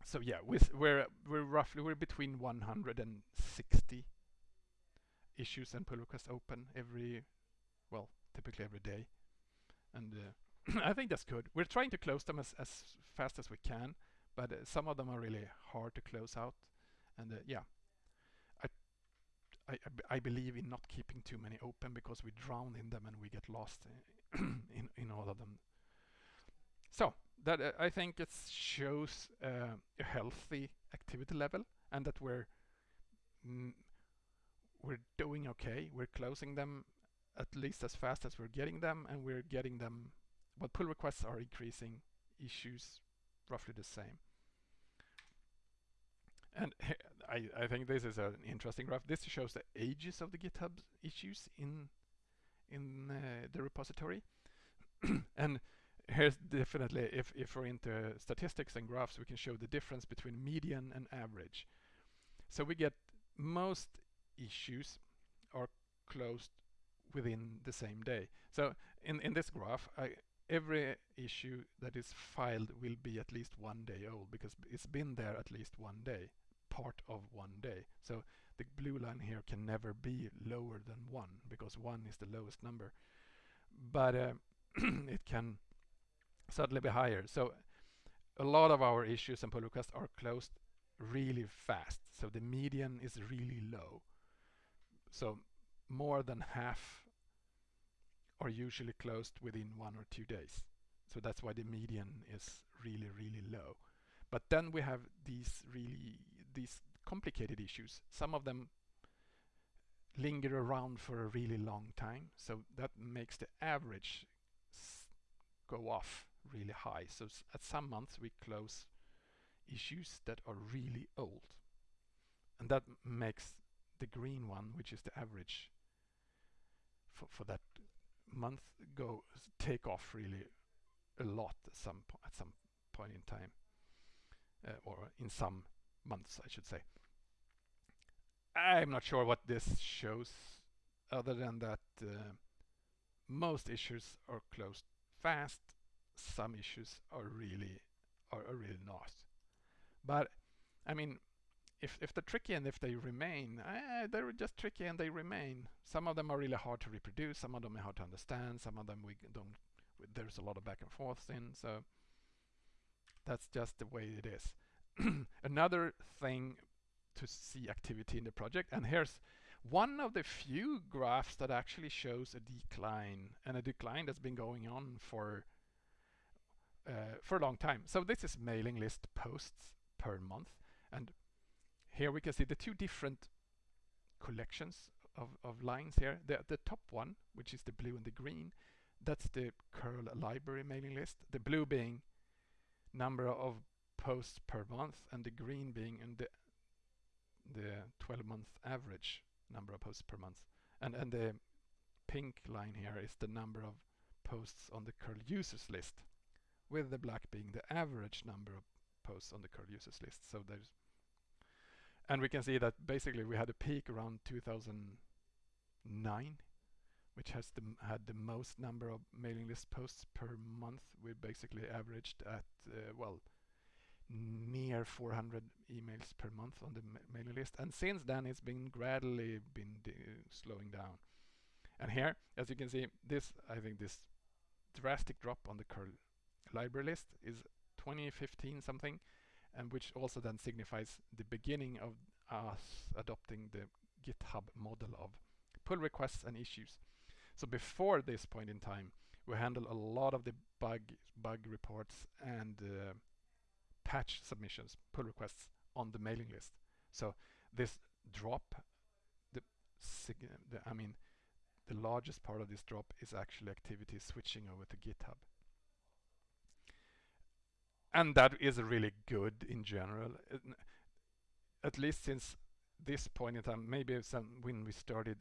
so yeah, with, we're we're roughly we're between 160 issues and pull requests open every well typically every day, and uh, I think that's good. We're trying to close them as as fast as we can, but uh, some of them are really hard to close out, and uh, yeah, I, I, believe in not keeping too many open because we drown in them and we get lost in, in all of them. So that uh, I think it shows uh, a healthy activity level and that we're mm, we're doing okay. We're closing them at least as fast as we're getting them and we're getting them but pull requests are increasing issues roughly the same. And I, I think this is an interesting graph. This shows the ages of the GitHub issues in in uh, the repository. and here's definitely, if, if we're into statistics and graphs, we can show the difference between median and average. So we get most issues are closed within the same day. So in, in this graph, I, every issue that is filed will be at least one day old because it's been there at least one day part of one day. So the blue line here can never be lower than 1 because 1 is the lowest number. But uh, it can suddenly be higher. So a lot of our issues and pull requests are closed really fast. So the median is really low. So more than half are usually closed within one or two days. So that's why the median is really, really low. But then we have these really these complicated issues. Some of them linger around for a really long time, so that makes the average go off really high. So at some months we close issues that are really old. And that makes the green one, which is the average for, for that month, go take off really a lot at some, at some point in time, uh, or in some months, I should say. I'm not sure what this shows other than that uh, most issues are closed fast, some issues are really are, are really not. But I mean, if if they're tricky and if they remain, uh, they're just tricky and they remain. Some of them are really hard to reproduce, some of them are hard to understand, some of them we don't. There's a lot of back and forth in, so that's just the way it is. another thing to see activity in the project. And here's one of the few graphs that actually shows a decline and a decline that's been going on for uh, for a long time. So this is mailing list posts per month. And here we can see the two different collections of, of lines here. The, the top one, which is the blue and the green, that's the curl library mailing list. The blue being number of posts per month and the green being in the the 12 month average number of posts per month. And, and the pink line here is the number of posts on the curl users list with the black being the average number of posts on the curl users list. So there's and we can see that basically we had a peak around 2009 which has the, had the most number of mailing list posts per month. We basically averaged at, uh, well, near 400 emails per month on the ma mailing list. And since then, it's been gradually been slowing down. And here, as you can see, this, I think this drastic drop on the curl library list is 2015 something, and which also then signifies the beginning of us adopting the GitHub model of pull requests and issues. So before this point in time, we handle a lot of the bug bug reports and uh, patch submissions, pull requests on the mailing list. So this drop, the, the I mean, the largest part of this drop is actually activity switching over to GitHub. And that is really good in general, at least since this point in time, maybe some when we started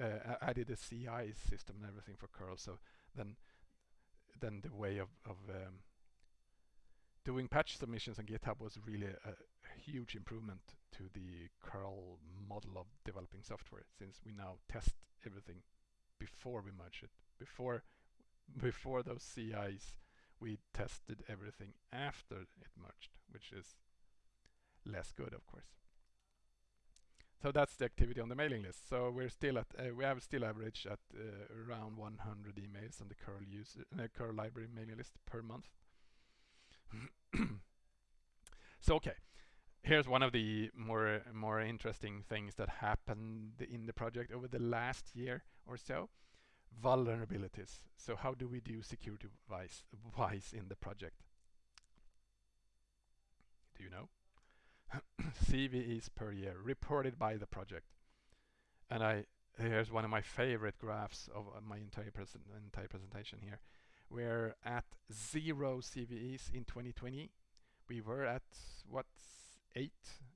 uh, added a CI system and everything for curl. So then, then the way of, of um, doing patch submissions on GitHub was really a, a, huge improvement to the curl model of developing software since we now test everything before we merge it. Before before those CIs, we tested everything after it merged, which is less good, of course. So that's the activity on the mailing list. So we're still at uh, we have still average at uh, around 100 emails on the curl user uh, curl library mailing list per month. so okay, here's one of the more more interesting things that happened in the project over the last year or so. Vulnerabilities. So how do we do security wise, wise in the project? Do you know? CVEs per year reported by the project. And I here's one of my favorite graphs of uh, my entire, entire presentation here. We're at zero CVEs in 2020. We were at what eight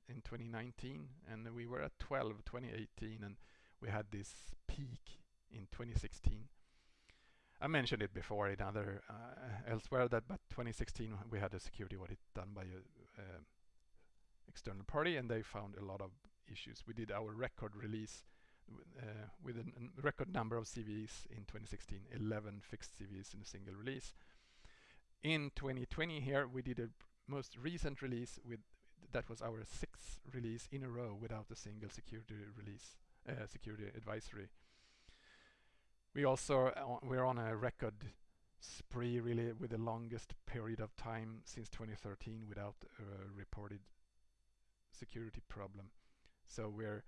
in 2019, and we were at 12 2018, and we had this peak in 2016. I mentioned it before in other uh, elsewhere that, but 2016 we had a security audit done by a, uh, external party and they found a lot of issues. We did our record release uh, with a record number of CVEs in 2016, 11 fixed CVEs in a single release. In 2020 here we did a most recent release with that was our sixth release in a row without a single security release, uh, security advisory. We also uh, we're on a record spree really with the longest period of time since 2013 without a reported security problem. So we're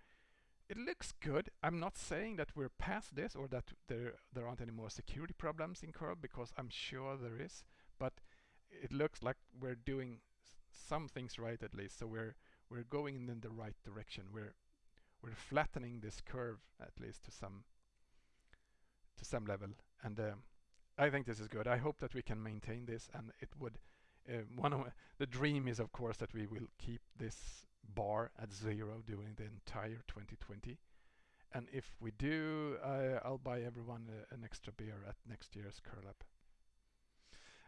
it looks good. I'm not saying that we're past this or that there there aren't any more security problems in curl because I'm sure there is, but it looks like we're doing some things right at least. So we're we're going in the right direction. We're we're flattening this curve at least to some to some level, and um, I think this is good. I hope that we can maintain this, and it would. Uh, one of the dream is, of course, that we will keep this bar at zero during the entire 2020. And if we do, I'll buy everyone uh, an extra beer at next year's curl up.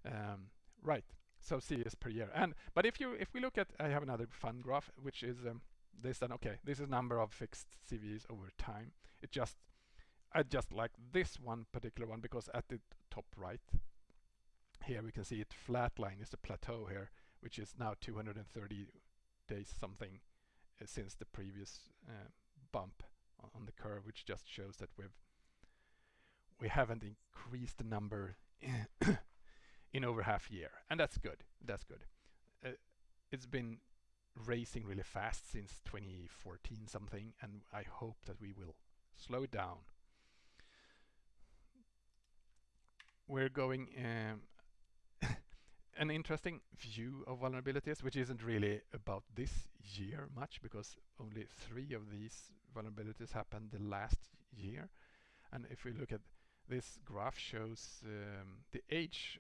Um, right, so CVEs per year. And but if you if we look at, I have another fun graph, which is um, this. Then okay, this is number of fixed CVEs over time. It just I just like this one particular one because at the top right here we can see it flat line is the plateau here, which is now 230 days something uh, since the previous uh, bump on the curve, which just shows that we've we haven't increased the number in over half year, and that's good. That's good. Uh, it's been racing really fast since 2014 something and I hope that we will slow down. We're going um, an interesting view of vulnerabilities which isn't really about this year much because only three of these vulnerabilities happened the last year and if we look at this graph shows um, the age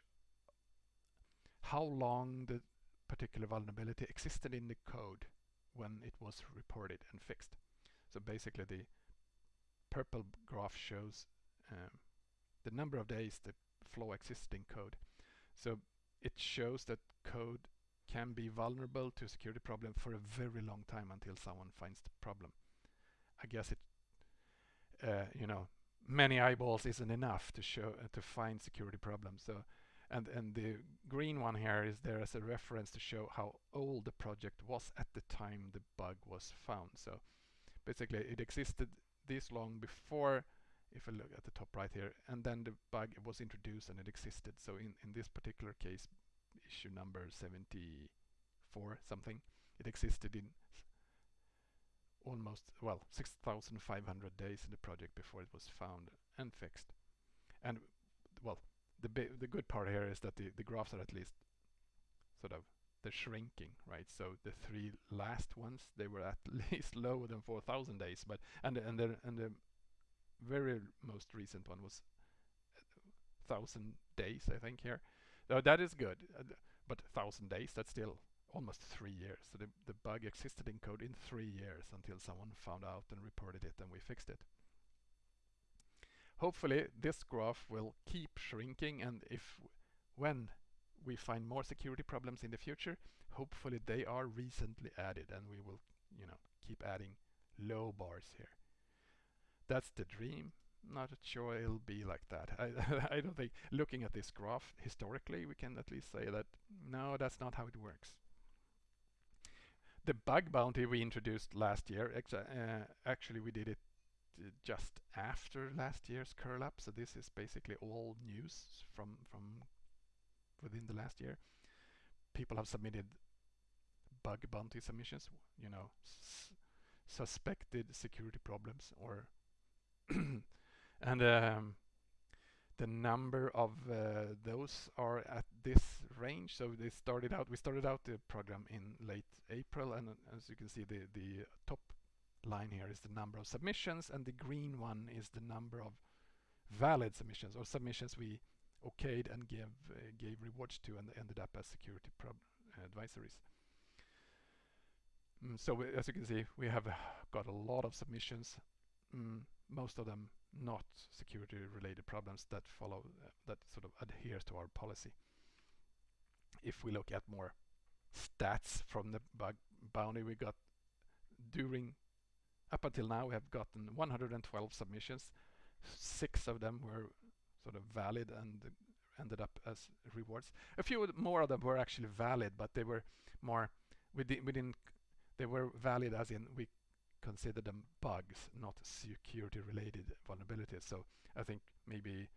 how long the particular vulnerability existed in the code when it was reported and fixed. So basically the purple graph shows um, the number of days the flaw existing code. So it shows that code can be vulnerable to a security problem for a very long time until someone finds the problem. I guess it, uh, you know, many eyeballs isn't enough to show uh, to find security problems. So and and the green one here is there as a reference to show how old the project was at the time the bug was found so basically it existed this long before if I look at the top right here and then the bug was introduced and it existed so in in this particular case issue number 74 something it existed in almost well 6500 days in the project before it was found and fixed and well the the good part here is that the the graphs are at least sort of they're shrinking, right? So the three last ones they were at least lower than 4,000 days, but and and the and the very most recent one was thousand days, I think here. So that is good, uh, but thousand days that's still almost three years. So the the bug existed in code in three years until someone found out and reported it, and we fixed it hopefully this graph will keep shrinking and if when we find more security problems in the future hopefully they are recently added and we will you know keep adding low bars here that's the dream not sure it'll be like that I, I don't think looking at this graph historically we can at least say that no that's not how it works the bug bounty we introduced last year uh, actually we did it just after last year's curl up. So this is basically all news from from within the last year. People have submitted bug bounty submissions, you know, suspected security problems or and um, the number of uh, those are at this range. So they started out. We started out the program in late April, and uh, as you can see, the the top line here is the number of submissions and the green one is the number of valid submissions or submissions we okayed and gave uh, gave rewards to and ended up as security advisories. Mm, so we, as you can see we have got a lot of submissions mm, most of them not security related problems that follow uh, that sort of adheres to our policy if we look at more stats from the bug bounty we got during up until now, we have gotten 112 submissions. Six of them were sort of valid and ended up as rewards. A few more of them were actually valid, but they were more we, di we didn't. They were valid as in we consider them bugs, not security-related vulnerabilities. So I think maybe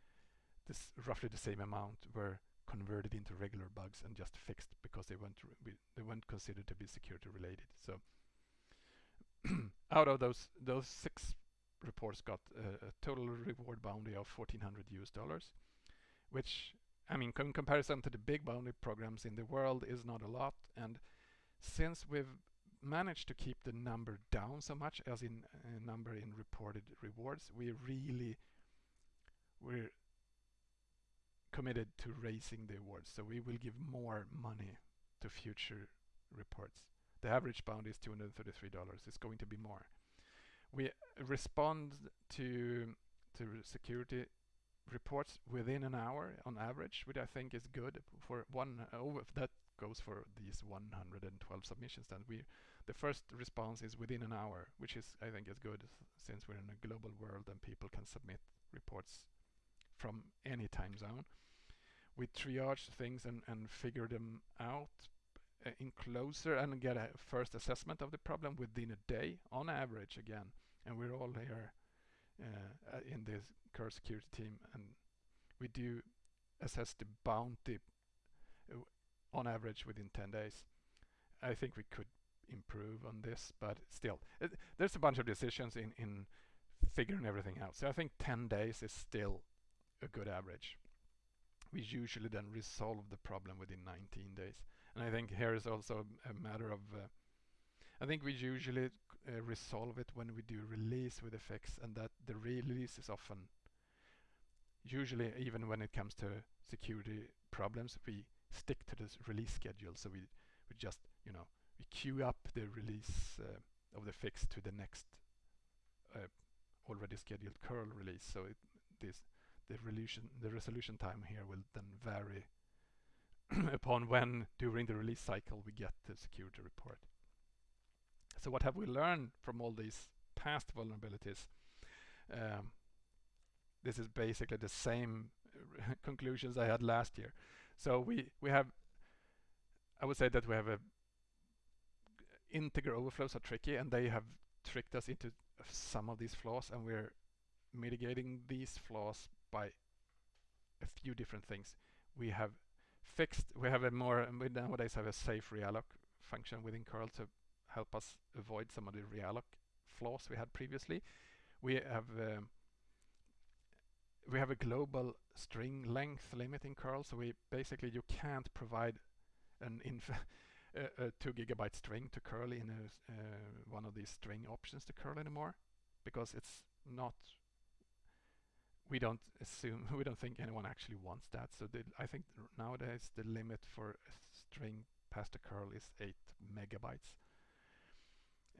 this roughly the same amount were converted into regular bugs and just fixed because they weren't they weren't considered to be security related. So out of those those six reports got a, a, total reward bounty of 1400 US dollars which I mean in comparison to the big bounty programs in the world is not a lot and since we've managed to keep the number down so much as in uh, number in reported rewards we really we're committed to raising the awards so we will give more money to future reports the average bound is $233. It's going to be more. We respond to to security reports within an hour on average, which I think is good for one. Oh, that goes for these 112 submissions. Then we, the first response is within an hour, which is I think is good since we're in a global world and people can submit reports from any time zone. We triage things and, and figure them out uh, in closer and get a first assessment of the problem within a day on average again and we're all here uh, uh in this Curl security team and we do assess the bounty uh, on average within 10 days I think we could improve on this, but still, it, there's a bunch of decisions in, in figuring everything out. So I think 10 days is still a good average. We usually then resolve the problem within 19 days. And I think here is also a matter of, uh, I think we usually uh, resolve it when we do release with effects and that the release is often, usually even when it comes to security problems, we stick to this release schedule. So we, we just, you know, we queue up the release uh, of the fix to the next uh, already scheduled curl release. So it, this the resolution the resolution time here will then vary upon when during the release cycle we get the security report. So what have we learned from all these past vulnerabilities? Um, this is basically the same conclusions I had last year. So we we have I would say that we have a integer overflows are tricky and they have tricked us into some of these flaws and we're mitigating these flaws by a few different things. We have fixed, we have a more, we nowadays have a safe realloc function within curl to help us avoid some of the realloc flaws we had previously. We have um, we have a global string length limit in curl, so we basically you can't provide an inf a, a, two gigabyte string to curl in a, uh, one of these string options to curl anymore because it's not we don't assume we don't think anyone actually wants that. So the, I think nowadays the limit for a string past a curl is 8 megabytes.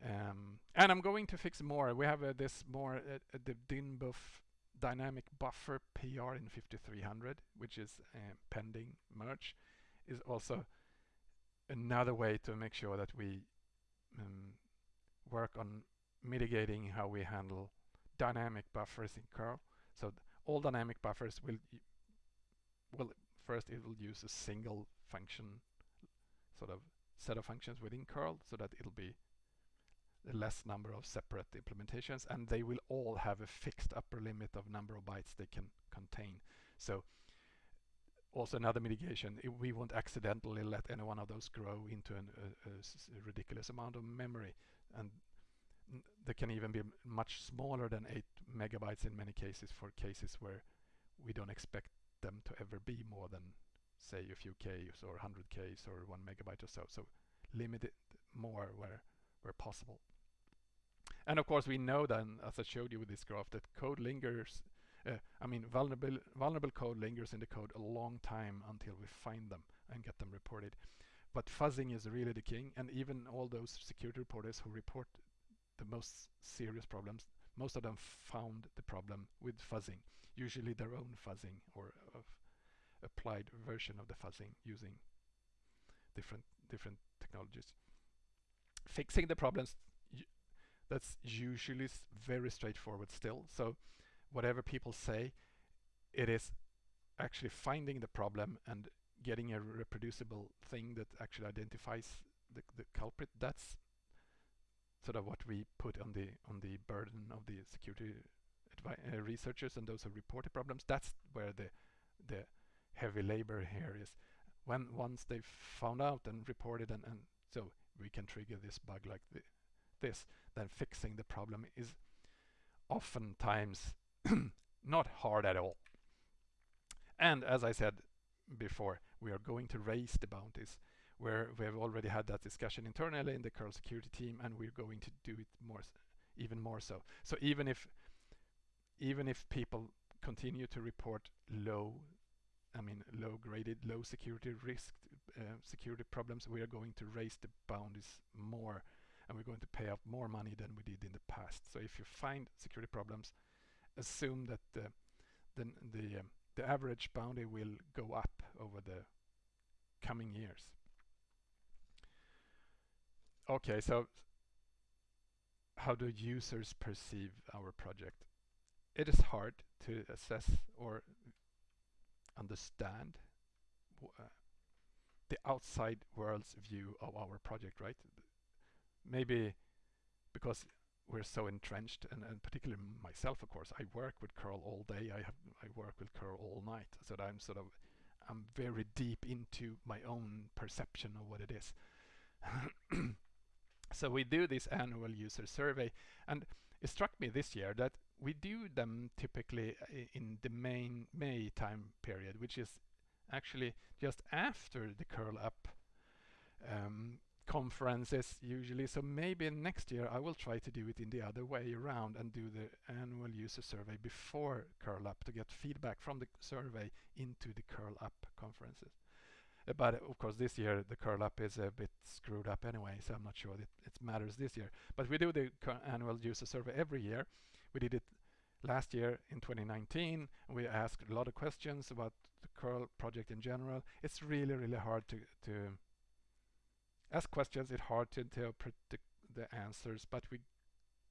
Um, and I'm going to fix more. We have uh, this more uh, uh the dynbuf dynamic buffer PR in 5300 which is uh, pending merge is also another way to make sure that we um, work on mitigating how we handle dynamic buffers in curl. So all dynamic buffers will will first it will use a single function sort of set of functions within curl so that it'll be a less number of separate implementations and they will all have a fixed upper limit of number of bytes they can contain. So also another mitigation, we won't accidentally let any one of those grow into an, a, a ridiculous amount of memory. And they can even be much smaller than 8 megabytes in many cases for cases where we don't expect them to ever be more than say a few Ks or 100 Ks or 1 megabyte or so. So limit it more where, where possible. And of course we know then, as I showed you with this graph, that code lingers uh, I mean, vulnerable, vulnerable code lingers in the code a long time until we find them and get them reported. But fuzzing is really the king, and even all those security reporters who report the most serious problems, most of them found the problem with fuzzing, usually their own fuzzing or applied version of the fuzzing using different different technologies. Fixing the problems that's usually very straightforward still. So whatever people say, it is actually finding the problem and getting a reproducible thing that actually identifies the, the culprit. That's sort of what we put on the on the burden of the security uh, researchers and those who reported problems. That's where the the heavy labor here is. When once they've found out and reported and, and so we can trigger this bug like the, this, then fixing the problem is oftentimes not hard at all. And as I said before, we are going to raise the bounties where we have already had that discussion internally in the curl security team and we're going to do it more even more so. So even if even if people continue to report low I mean low graded low security risk uh, security problems we are going to raise the bounties more and we're going to pay out more money than we did in the past. So if you find security problems assume that the the the, um, the average bounty will go up over the coming years. Okay, so how do users perceive our project? It is hard to assess or understand uh, the outside world's view of our project, right? Maybe because we're so entrenched and, and particularly myself of course I work with curl all day. I have I work with curl all night. So that I'm sort of I'm very deep into my own perception of what it is. So we do this annual user survey and it struck me this year that we do them typically uh, in the main May time period, which is actually just after the curl up um, conferences usually. So maybe next year I will try to do it in the other way around and do the annual user survey before curl up to get feedback from the survey into the curl up conferences. Uh, but of course this year the curl up is a bit screwed up anyway, so I'm not sure that it matters this year. But we do the annual user survey every year. We did it last year in 2019. We asked a lot of questions about the curl project in general. It's really, really hard to, to ask questions. It's hard to interpret the, the answers, but we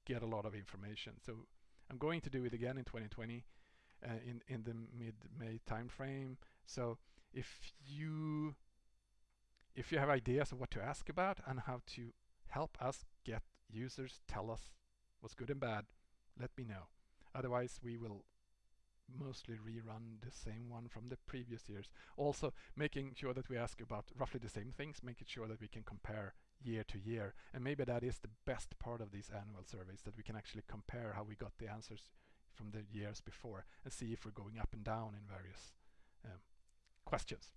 get a lot of information. So I'm going to do it again in 2020 uh, in, in the mid-May timeframe. So if you if you have ideas of what to ask about and how to help us get users tell us what's good and bad, let me know. Otherwise, we will mostly rerun the same one from the previous years. Also, making sure that we ask about roughly the same things, making sure that we can compare year to year. And maybe that is the best part of these annual surveys, that we can actually compare how we got the answers from the years before and see if we're going up and down in various um, questions.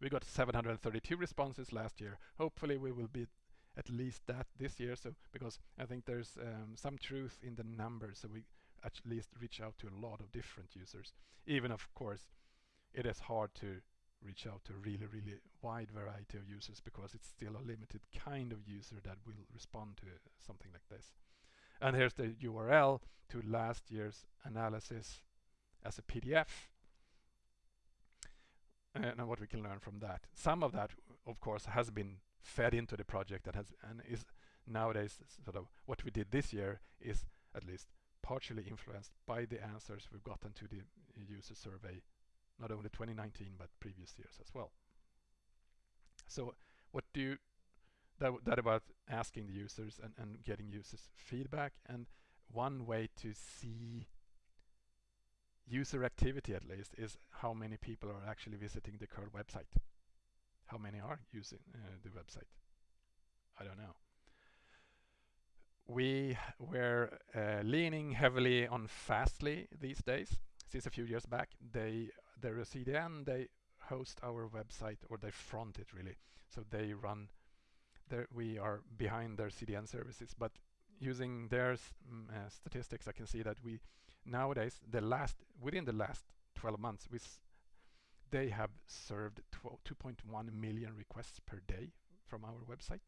We got 732 responses last year. Hopefully we will be at least that this year. So because I think there's um, some truth in the numbers, so we at least reach out to a lot of different users. Even of course, it is hard to reach out to a really, really wide variety of users because it's still a limited kind of user that will respond to something like this. And here's the URL to last year's analysis as a PDF and what we can learn from that. Some of that, of course, has been fed into the project that has and is nowadays sort of what we did this year is at least partially influenced by the answers we've gotten to the user survey, not only 2019 but previous years as well. So what do you that, that about asking the users and, and getting users feedback and one way to see user activity at least is how many people are actually visiting the curl website. How many are using uh, the website? I don't know. We were uh, leaning heavily on Fastly these days. Since a few years back, they they're a CDN. They host our website, or they front it really. So they run. We are behind their CDN services, but using their uh, statistics, I can see that we nowadays the last within the last 12 months we they have served 2.1 million requests per day from our website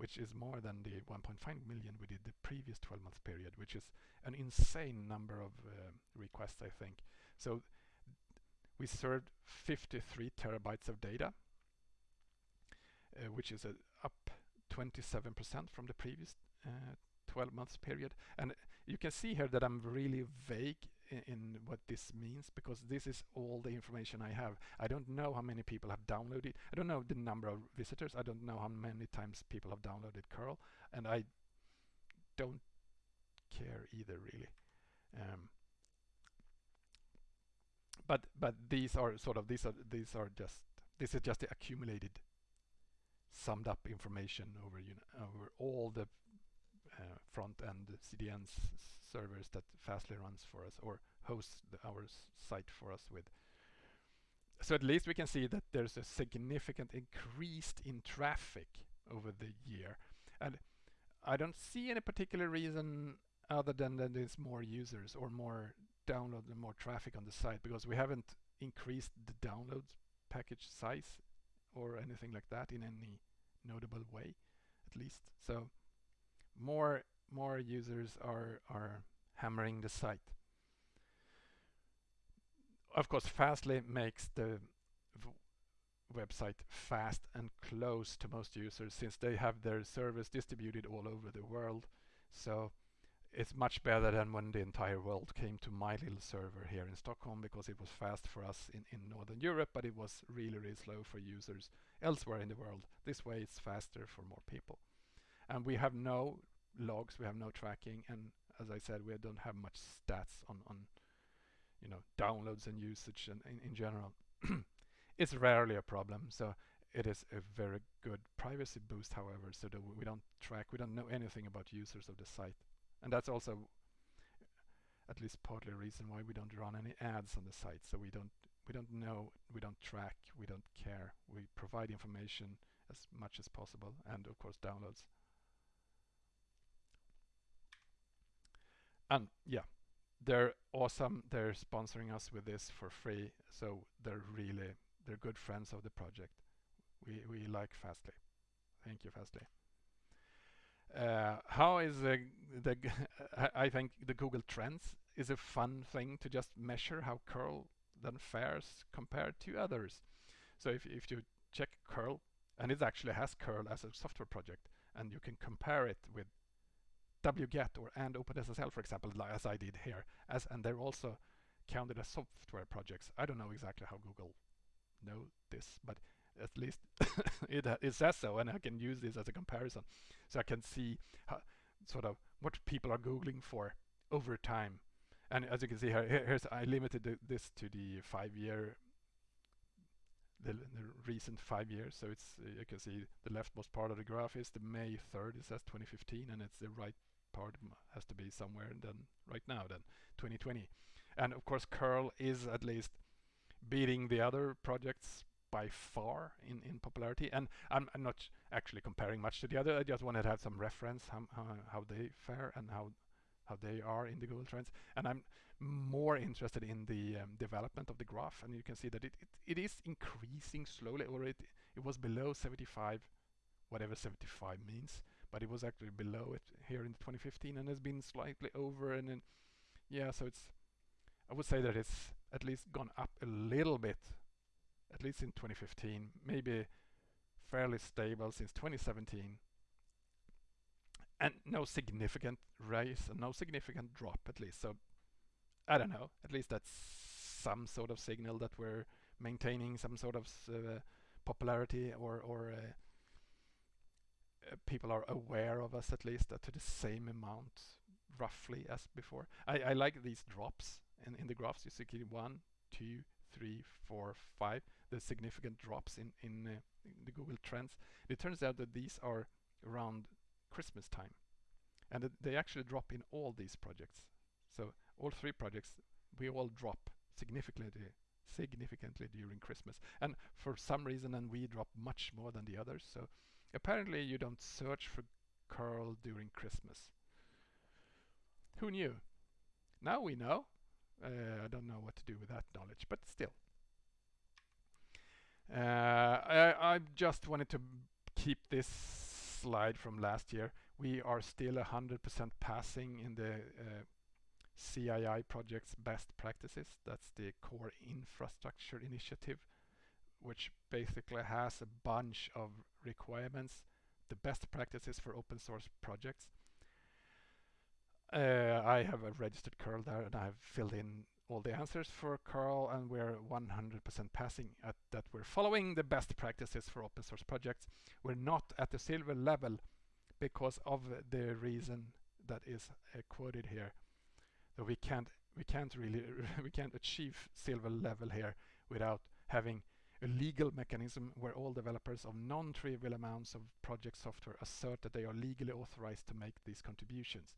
which is more than the 1.5 million we did the previous 12 month period which is an insane number of uh, requests I think. So we served 53 terabytes of data uh, which is up 27% from the previous uh, 12 months period. And you can see here that I'm really vague in, what this means because this is all the information I have. I don't know how many people have downloaded. I don't know the number of visitors. I don't know how many times people have downloaded curl and I don't care either really. Um, but but these are sort of these are these are just this is just the accumulated summed up information over you know over all the uh, front-end CDN servers that Fastly runs for us or hosts the, our site for us with. So at least we can see that there's a significant increase in traffic over the year. And I don't see any particular reason other than that there's more users or more download and more traffic on the site because we haven't increased the download package size or anything like that in any notable way at least. So more more users are are hammering the site. Of course, Fastly makes the website fast and close to most users since they have their service distributed all over the world. So it's much better than when the entire world came to my little server here in Stockholm because it was fast for us in, in Northern Europe, but it was really, really slow for users elsewhere in the world. This way it's faster for more people. And we have no logs, we have no tracking, and as I said, we don't have much stats on, on you know, downloads and usage and in, in general. it's rarely a problem. So it is a very good privacy boost, however, so that we don't track, we don't know anything about users of the site. And that's also at least partly a reason why we don't run any ads on the site. So we don't we don't know, we don't track, we don't care. We provide information as much as possible and of course downloads. And yeah, they're awesome. They're sponsoring us with this for free. So they're really, they're good friends of the project. We, we like Fastly. Thank you, Fastly. Uh, how is the, the I think the Google Trends is a fun thing to just measure how curl then fares compared to others. So if, if you check curl, and it actually has curl as a software project, and you can compare it with wget or and OpenSSL, for example, as I did here, as and they're also counted as software projects. I don't know exactly how Google know this, but at least it, it says so, and I can use this as a comparison, so I can see how, sort of what people are googling for over time. And as you can see here, here's I limited the, this to the five-year, the, the, recent five years. So it's you can see the leftmost part of the graph is the May 3rd. It says 2015, and it's the right part has to be somewhere then right now then 2020 and of course curl is at least beating the other projects by far in in popularity. And I'm, I'm not actually comparing much to the other. I just wanted to have some reference how, how, how they fare and how how they are in the Google Trends. And I'm more interested in the um, development of the graph. And you can see that it, it, it is increasing slowly or it, it was below 75 whatever 75 means but it was actually below it here in 2015 and has been slightly over and then yeah so it's I would say that it's at least gone up a little bit at least in 2015 maybe fairly stable since 2017 and no significant rise and no significant drop at least. So I don't know at least that's some sort of signal that we're maintaining some sort of uh, popularity or or uh, people are aware of us at least uh, to the same amount roughly as before. I, I like these drops in, in the graphs. You see one, two, three, four, five. The significant drops in, in, uh, in the Google Trends. It turns out that these are around Christmas time. And they actually drop in all these projects. So all three projects, we all drop significantly significantly during Christmas. And for some reason, and we drop much more than the others. So Apparently you don't search for curl during Christmas. Who knew? Now we know. Uh, I don't know what to do with that knowledge, but still. Uh, I, I just wanted to keep this slide from last year. We are still 100% passing in the uh, CII project's best practices. That's the core infrastructure initiative which basically has a bunch of requirements, the best practices for open source projects. Uh, I have a registered curl there and I've filled in all the answers for curl and we're 100% passing at that we're following the best practices for open source projects. We're not at the silver level because of the reason that is uh, quoted here. So we can't we can't really we can't achieve silver level here without having a legal mechanism where all developers of non-trivial amounts of project software assert that they are legally authorized to make these contributions.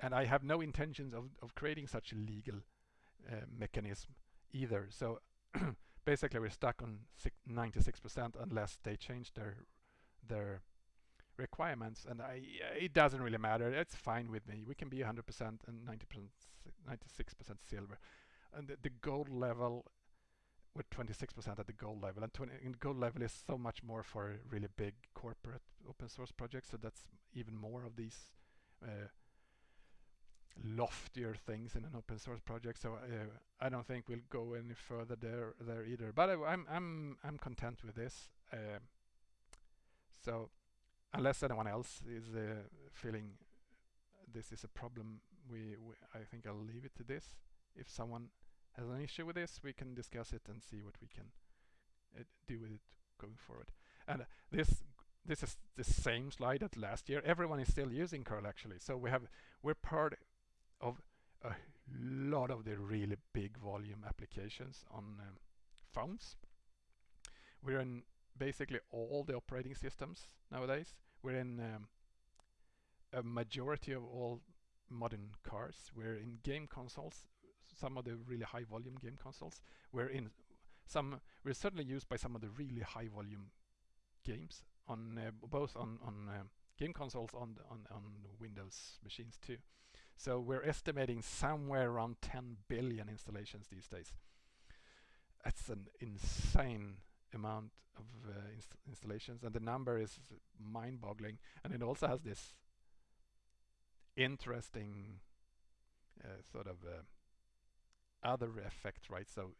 And I have no intentions of, of creating such a legal uh, mechanism either. So basically we're stuck on 96% unless they change their their requirements and I, it doesn't really matter it's fine with me we can be 100% and 90% 96% silver and the, the gold level with 26% at the gold level. And, 20, and gold level is so much more for really big corporate open source projects. So that's even more of these uh, loftier things in an open source project. So uh, I don't think we'll go any further there there either. But I, am I'm, I'm I'm content with this. Uh, so unless anyone else is uh, feeling this is a problem, we, we I think I'll leave it to this. If someone has an issue with this, we can discuss it and see what we can uh, do with it going forward. And this this is the same slide as last year. Everyone is still using curl actually. So we have we're part of a lot of the really big volume applications on um, phones. We're in basically all the operating systems nowadays. We're in um, a majority of all modern cars. We're in game consoles, some of the really high volume game consoles. We're in some. We're certainly used by some of the really high volume games on uh, both on on uh, game consoles on on on Windows machines too. So we're estimating somewhere around 10 billion installations these days. That's an insane amount of uh, inst installations, and the number is mind-boggling. And it also has this interesting uh, sort of uh, other effect, right? So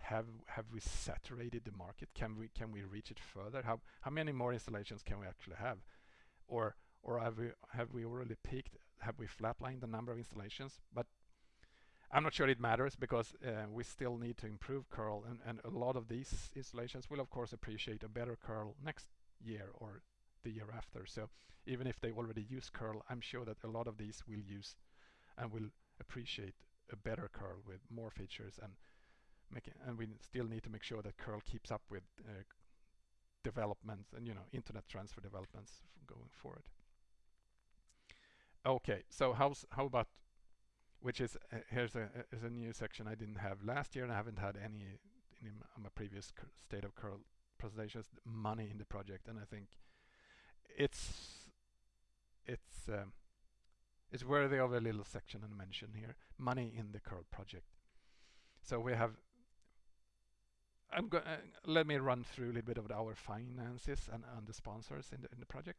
have have we saturated the market? Can we can we reach it further? How how many more installations can we actually have, or or have we have we already peaked? Have we flatlined the number of installations? But I'm not sure it matters because uh, we still need to improve curl, and and a lot of these installations will of course appreciate a better curl next year or the year after. So even if they already use curl, I'm sure that a lot of these will use and will appreciate a better curl with more features and making and we still need to make sure that curl keeps up with uh, developments and you know internet transfer developments going forward. Okay so how's how about which is uh, here's a is a new section I didn't have last year and I haven't had any in my previous state of curl presentations money in the project and I think it's it's um, it's worthy of a little section and mention here money in the curl project so we have I'm going uh, let me run through a little bit of our finances and, and the sponsors in the, in the project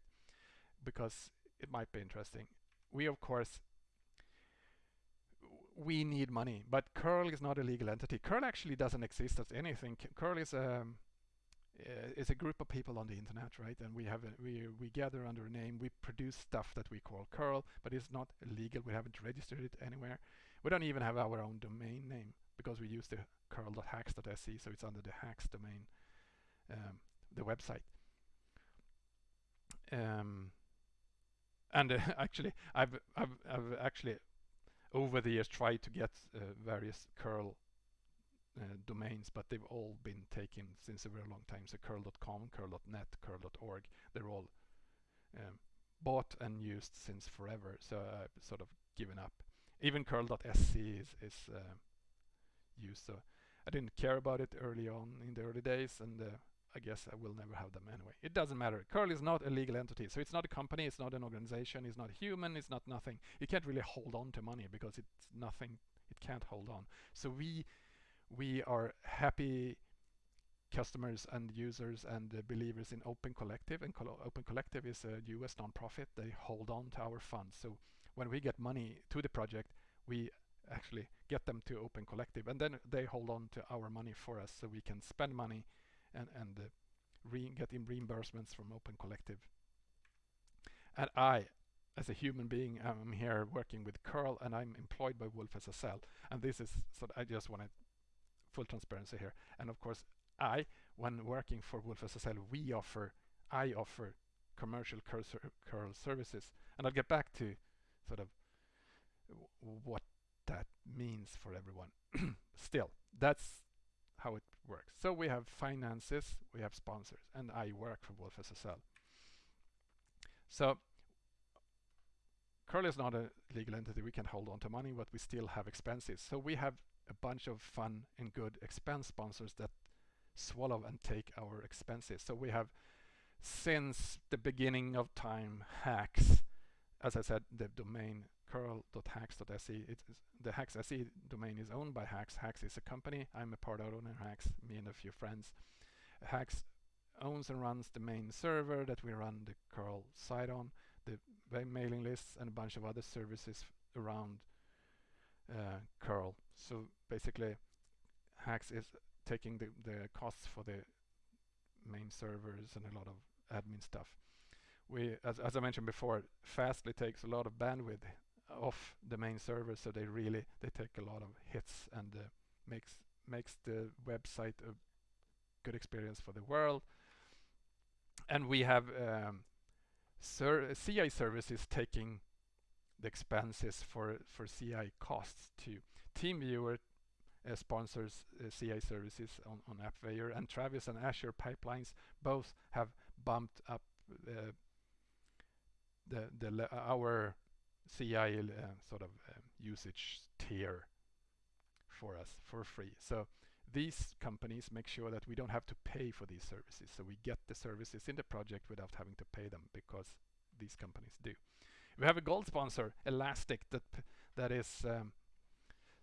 because it might be interesting. We of course we need money, but curl is not a legal entity. Curl actually doesn't exist as anything. Curl is a um, is a group of people on the internet, right? And we have a, we we gather under a name. We produce stuff that we call curl, but it's not legal. We haven't registered it anywhere. We don't even have our own domain name because we use the curl.haxx.se, so it's under the haxx domain, um, the website. Um, and uh, actually, I've, I've, I've actually over the years tried to get uh, various curl uh, domains, but they've all been taken since a very long time. So curl.com, curl.net, curl.org, they're all um, bought and used since forever. So I've sort of given up. Even curl.se is, is uh, used. So I didn't care about it early on in the early days and uh, I guess I will never have them anyway. It doesn't matter. Curl is not a legal entity. So it's not a company, it's not an organization, it's not human, it's not nothing. You can't really hold on to money because it's nothing, it can't hold on. So we we are happy customers and users and believers in Open Collective and Open Collective is a US nonprofit. They hold on to our funds. So when we get money to the project, we actually get them to Open Collective and then they hold on to our money for us so we can spend money and, and uh, re reimbursements from Open Collective. And I, as a human being, I'm here working with curl and I'm employed by wolfSSL. And this is, so I just wanted full transparency here. And of course, I, when working for wolfSSL, we offer, I offer commercial curl services. And I'll get back to sort of what that means for everyone. Still, that's how it works. So we have finances, we have sponsors, and I work for wolfSSL. So Curl is not a legal entity. We can hold on to money, but we still have expenses. So we have a bunch of fun and good expense sponsors that swallow and take our expenses. So we have since the beginning of time hacks. as I said, the domain curl.haxx.se. The Haxx SE domain is owned by Haxx. Haxx is a company. I'm a part owner Haxx, me and a few friends. Haxx owns and runs the main server that we run the curl site on, the mailing lists and a bunch of other services around uh, curl. So basically Haxx is taking the, the costs for the main servers and a lot of admin stuff. We, as, as I mentioned before, Fastly takes a lot of bandwidth off the main server so they really they take a lot of hits and uh, makes makes the website a good experience for the world and we have um, CI services taking the expenses for for CI costs too TeamViewer uh, sponsors uh, CI services on, on AppVeyor and Travis and Azure pipelines both have bumped up uh, the, the our CI uh, sort of um, usage tier for us for free. So these companies make sure that we don't have to pay for these services. So we get the services in the project without having to pay them because these companies do. We have a gold sponsor, Elastic, that that is um,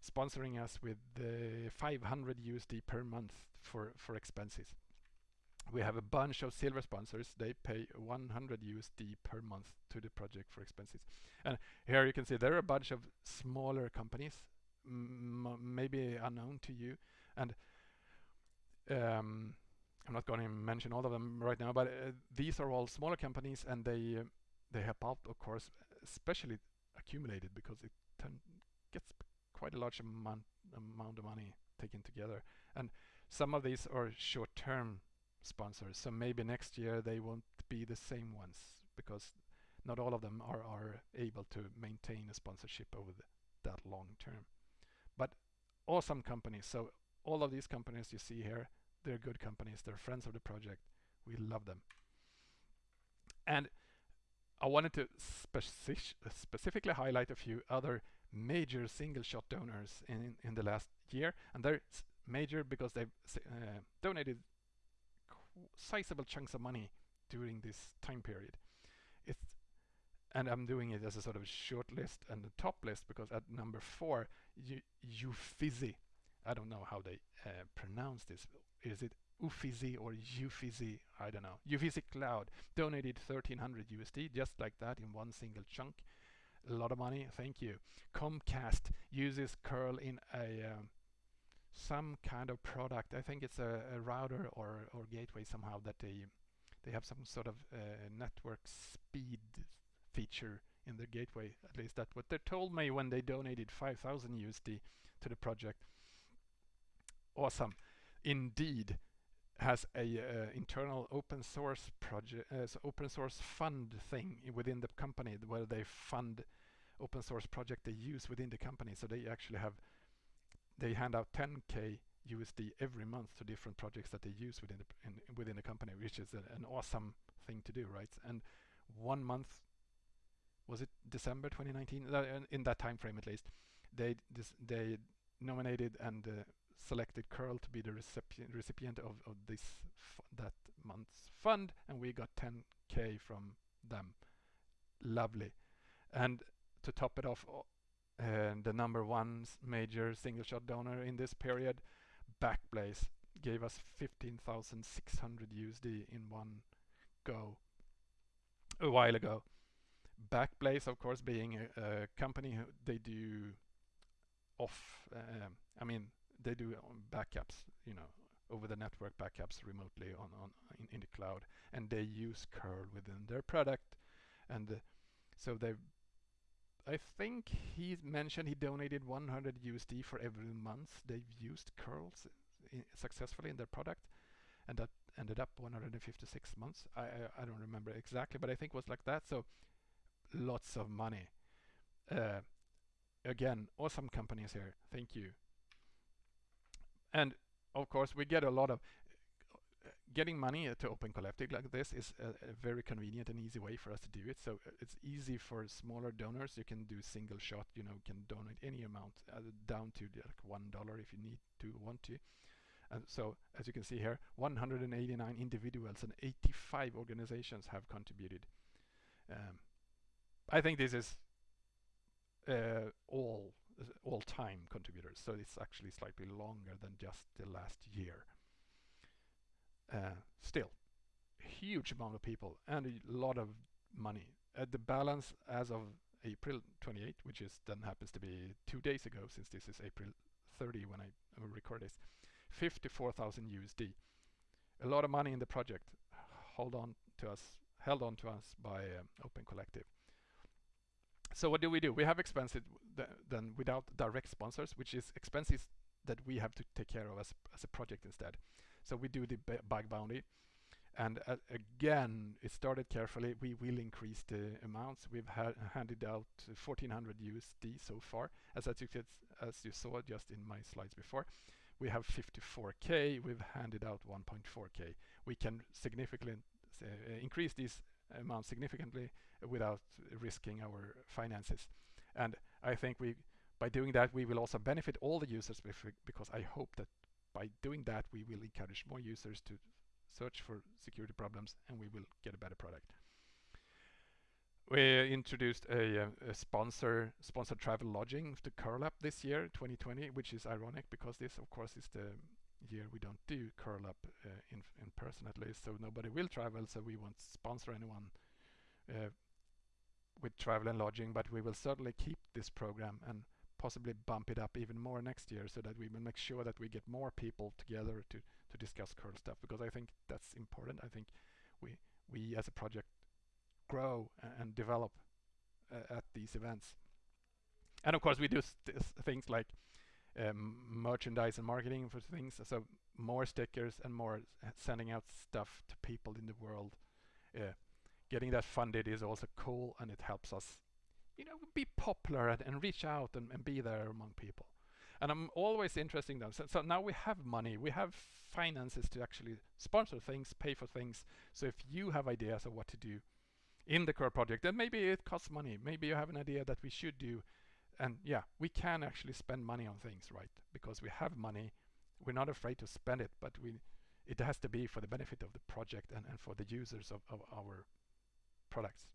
sponsoring us with the 500 USD per month for for expenses. We have a bunch of silver sponsors. They pay 100 USD per month to the project for expenses. And here you can see there are a bunch of smaller companies, maybe unknown to you, and um, I'm not going to mention all of them right now, but uh, these are all smaller companies, and they uh, they help out, of course, especially accumulated because it gets quite a large amount amount of money taken together, and some of these are short-term sponsors. So maybe next year they won't be the same ones because not all of them are are able to maintain a sponsorship over the, that long term. But awesome companies. So all of these companies you see here, they're good companies. They're friends of the project. We love them. And I wanted to speci specifically highlight a few other major single shot donors in, in the last year. And they're major because they've uh, donated sizable chunks of money during this time period. It's and I'm doing it as a sort of short list and a top list because at number four, Uffizi I don't know how they uh, pronounce this. Is it Uffizi or Uffizi? I don't know. Uffizi Cloud donated 1300 USD just like that in one single chunk. A lot of money. Thank you. Comcast uses curl in a um, some kind of product. I think it's a, a, router or or gateway somehow that they they have some sort of uh, network speed feature in their gateway. At least that's what they told me when they donated 5000 USD to the project awesome. Indeed has a uh, internal open source project, uh, so open source fund thing within the company where they fund open source project they use within the company. So they actually have, they hand out 10k USD every month to different projects that they use within the in, within the company, which is a, an awesome thing to do, right? And one month, was it December 2019? Uh, in that time frame at least, they they nominated and uh, selected curl to be the recipient recipient of, of this that month's fund and we got 10k from them lovely and to top it off uh, the number one major single shot donor in this period Backblaze gave us 15,600 USD in one go a while ago. Backblaze of course being a, a company they do off uh, I mean they do backups, you know, over the network backups remotely on, on in, in, the cloud and they use curl within their product and uh, so they I think he mentioned he donated 100 USD for every month they've used curls successfully in their product and that ended up 156 months. I, I, I don't remember exactly but I think it was like that so lots of money. Uh, again awesome companies here. Thank you. And of course, we get a lot of getting money to Open Collective like this is a, a, very convenient and easy way for us to do it. So uh, it's easy for smaller donors. You can do single shot, you know, can donate any amount uh, down to like one dollar if you need to want to. And so as you can see here, 189 individuals and 85 organizations have contributed. Um, I think this is uh, all all-time contributors, so it's actually slightly longer than just the last year. Uh, still, huge amount of people and a lot of money. Uh, the balance as of April 28, which is then happens to be two days ago, since this is April 30 when I record this, 54,000 USD. A lot of money in the project. Hold on to us, held on to us by um, Open Collective. So what do we do? We have expenses then without direct sponsors, which is expenses that we have to take care of as, as a project instead. So we do the bug bounty. And uh, again, it started carefully. We will increase the amounts. We've ha handed out 1400 USD so far. As, as, you can, as you saw just in my slides before. We have 54k, we've handed out 1.4k. We can significantly uh, increase these amounts significantly without risking our finances. And I think we, by doing that, we will also benefit all the users because I hope that by doing that, we will encourage more users to search for security problems and we will get a better product. We introduced a, a sponsor sponsored travel lodging to curl up this year 2020 which is ironic because this of course is the year we don't do curl up uh, in, in person at least so nobody will travel so we won't sponsor anyone uh, with travel and lodging but we will certainly keep this program and possibly bump it up even more next year so that we will make sure that we get more people together to to discuss curl stuff because I think that's important I think we we as a project grow and develop uh, at these events. And of course we do things like um, merchandise and marketing for things, so more stickers and more sending out stuff to people in the world. Uh, getting that funded is also cool and it helps us you know be popular and, and reach out and, and, be there among people. And I'm always interested in them so, so, now we have money. We have finances to actually sponsor things pay for things. So if you have ideas of what to do in the core project then maybe it costs money. Maybe you have an idea that we should do. And yeah we can actually spend money on things right? Because we have money. We're not afraid to spend it but we it has to be for the benefit of the project and, and for the users of, of our products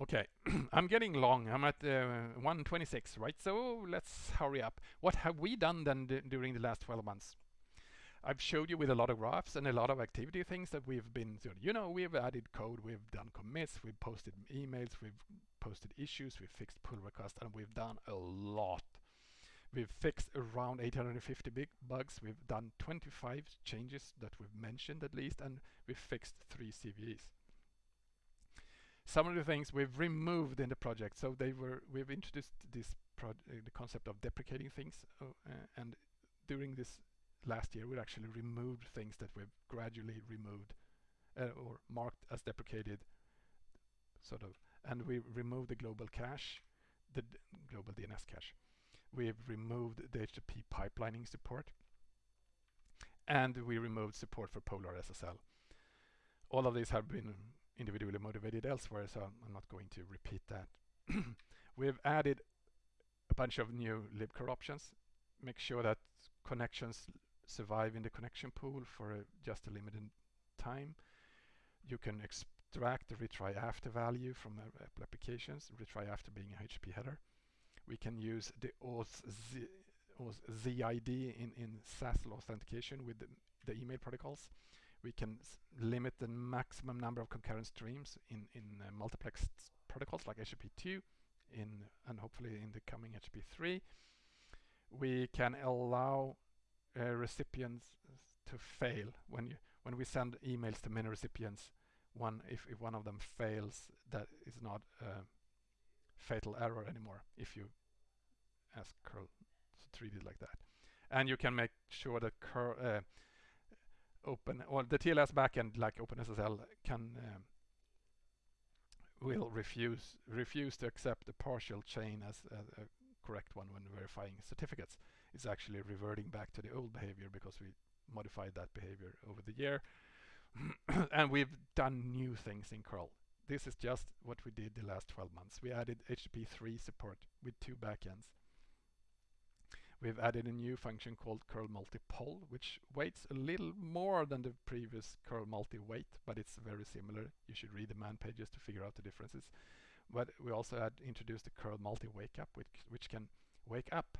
okay I'm getting long I'm at uh, 126 right so let's hurry up what have we done then during the last 12 months I've showed you with a lot of graphs and a lot of activity things that we've been. You know, we've added code, we've done commits, we've posted emails, we've posted issues, we've fixed pull requests, and we've done a lot. We've fixed around 850 big bugs. We've done 25 changes that we've mentioned at least, and we've fixed three CVEs. Some of the things we've removed in the project. So they were we've introduced this uh, the concept of deprecating things, uh, and during this last year we actually removed things that we've gradually removed uh, or marked as deprecated sort of. And we removed the global cache the global DNS cache. We've removed the HTTP pipelining support and we removed support for PolarSSL all of these have been individually motivated elsewhere so I'm not going to repeat that we've added a bunch of new libcurl options make sure that connections survive in the connection pool for a, just a limited time. You can extract the retry after value from uh, applications, retry after being a HTTP header. We can use the Z, ZID in, in SSL authentication with the, the email protocols. We can limit the maximum number of concurrent streams in, in uh, multiplexed protocols like HTTP2 in, and hopefully in the coming HTTP3. We can allow uh, recipients to fail when you when we send emails to many recipients one if, if one of them fails that is not a fatal error anymore if you ask curl to treat it like that and you can make sure that curl uh, open or the TLS backend like OpenSSL can um, will refuse refuse to accept a partial chain as a, a correct one when verifying certificates is actually reverting back to the old behavior because we modified that behavior over the year. and we've done new things in curl. This is just what we did the last 12 months. We added HTTP3 support with two backends. We've added a new function called curl multi-poll, which waits a little more than the previous curl multi-wait, but it's very similar. You should read the man pages to figure out the differences. But we also had introduced the curl multi-wake up, which, which can wake up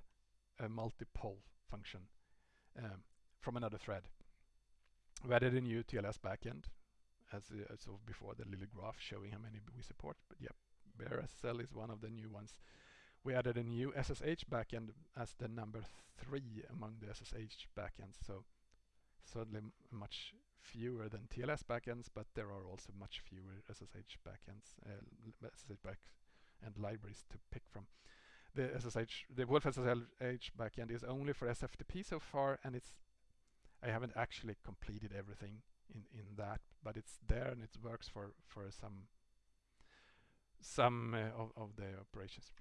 a multi-poll function um, from another thread. We added a new TLS backend, as uh, so before the little graph showing how many we support. But yep, BearSSL is one of the new ones. We added a new SSH backend as the number three among the SSH backends. So certainly much fewer than TLS backends, but there are also much fewer SSH backends, uh, SSH back and libraries to pick from the SSH, the wolfSSH backend is only for SFTP so far, and it's I haven't actually completed everything in in that, but it's there and it works for for some some uh, of, of the operations.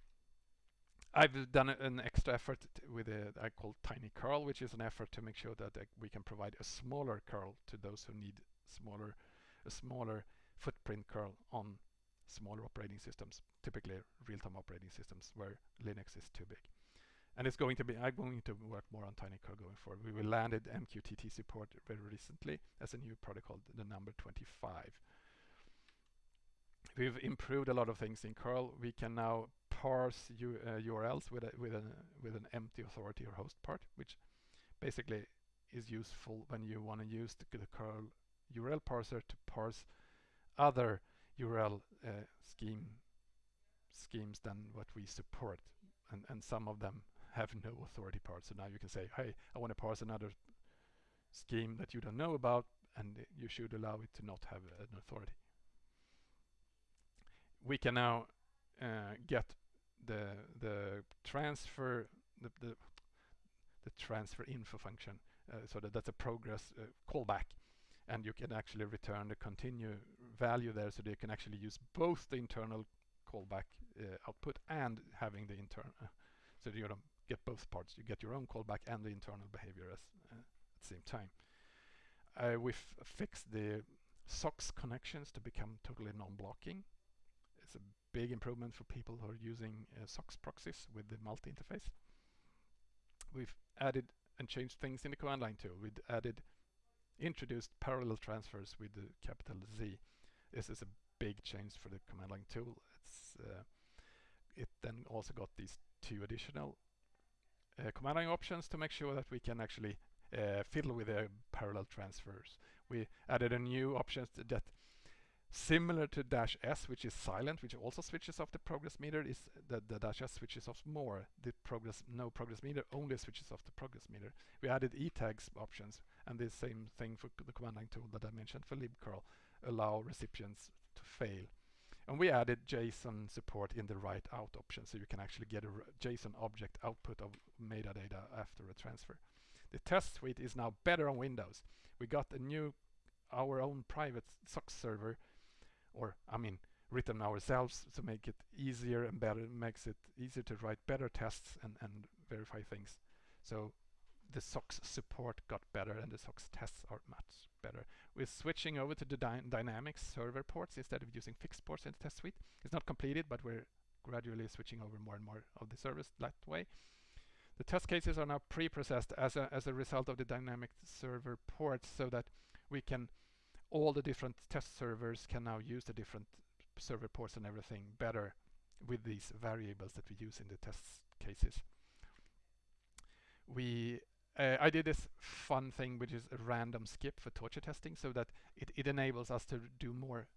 I've done an extra effort with a I call tiny curl, which is an effort to make sure that we can provide a smaller curl to those who need smaller, a smaller footprint curl on smaller operating systems, typically real-time operating systems where Linux is too big. And it's going to be, I'm going to work more on tiny curl going forward. We will landed MQTT support very recently as a new protocol, the number 25. We've improved a lot of things in curl. We can now parse U, uh, URLs with a, with an with an empty authority or host part, which basically is useful when you want to use the, the curl URL parser to parse other URL uh, scheme schemes than what we support, and and some of them have no authority part. So now you can say, hey, I want to parse another scheme that you don't know about, and you should allow it to not have an authority. We can now uh, get the the transfer the the, the transfer info function uh, so that that's a progress uh, callback. And you can actually return the continue value there so you can actually use both the internal callback uh, output and having the internal uh, so you don't get both parts. You get your own callback and the internal behavior as, uh, at the same time. Uh, we've fixed the SOCKS connections to become totally non-blocking. It's a big improvement for people who are using uh, SOCKS proxies with the multi-interface. We've added and changed things in the command line too. We've added, introduced parallel transfers with the capital Z. This is a big change for the command line tool. It's uh, it then also got these two additional uh, command line options to make sure that we can actually uh, fiddle with the parallel transfers. We added a new option that Similar to dash S, which is silent, which also switches off the progress meter, is that the dash S switches off more. The progress, no progress meter only switches off the progress meter. We added e-tags options, and the same thing for the command line tool that I mentioned for libcurl, allow recipients to fail. And we added JSON support in the write out option, so you can actually get a JSON object output of metadata after a transfer. The test suite is now better on Windows. We got a new, our own private SOCKS server or I mean written ourselves to make it easier and better makes it easier to write better tests and, and verify things so the SOCKS support got better and the SOCKS tests are much better. We're switching over to the dy dynamic server ports instead of using fixed ports in the test suite. It's not completed, but we're gradually switching over more and more of the service that way. The test cases are now pre-processed as a, as a result of the dynamic server ports so that we can all the different test servers can now use the different server ports and everything better with these variables that we use in the test cases. We uh, I did this fun thing which is a random skip for torture testing so that it, it enables us to do more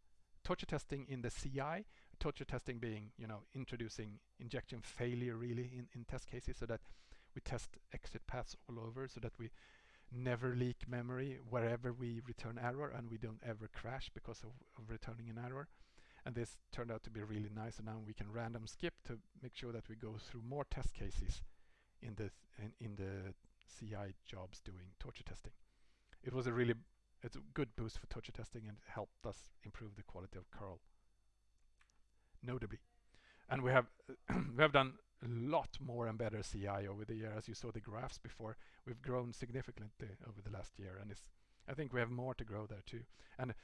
torture testing in the CI, torture testing being, you know, introducing injection failure really in, in test cases so that we test exit paths all over so that we never leak memory wherever we return error and we don't ever crash because of, of, returning an error. And this turned out to be really nice and now we can random skip to make sure that we go through more test cases in the, in, in the CI jobs doing torture testing. It was a really it's a good boost for torture testing and helped us improve the quality of curl notably. And we have we have done a lot more and better CI over the year. As you saw the graphs before, we've grown significantly over the last year, and I think we have more to grow there too. And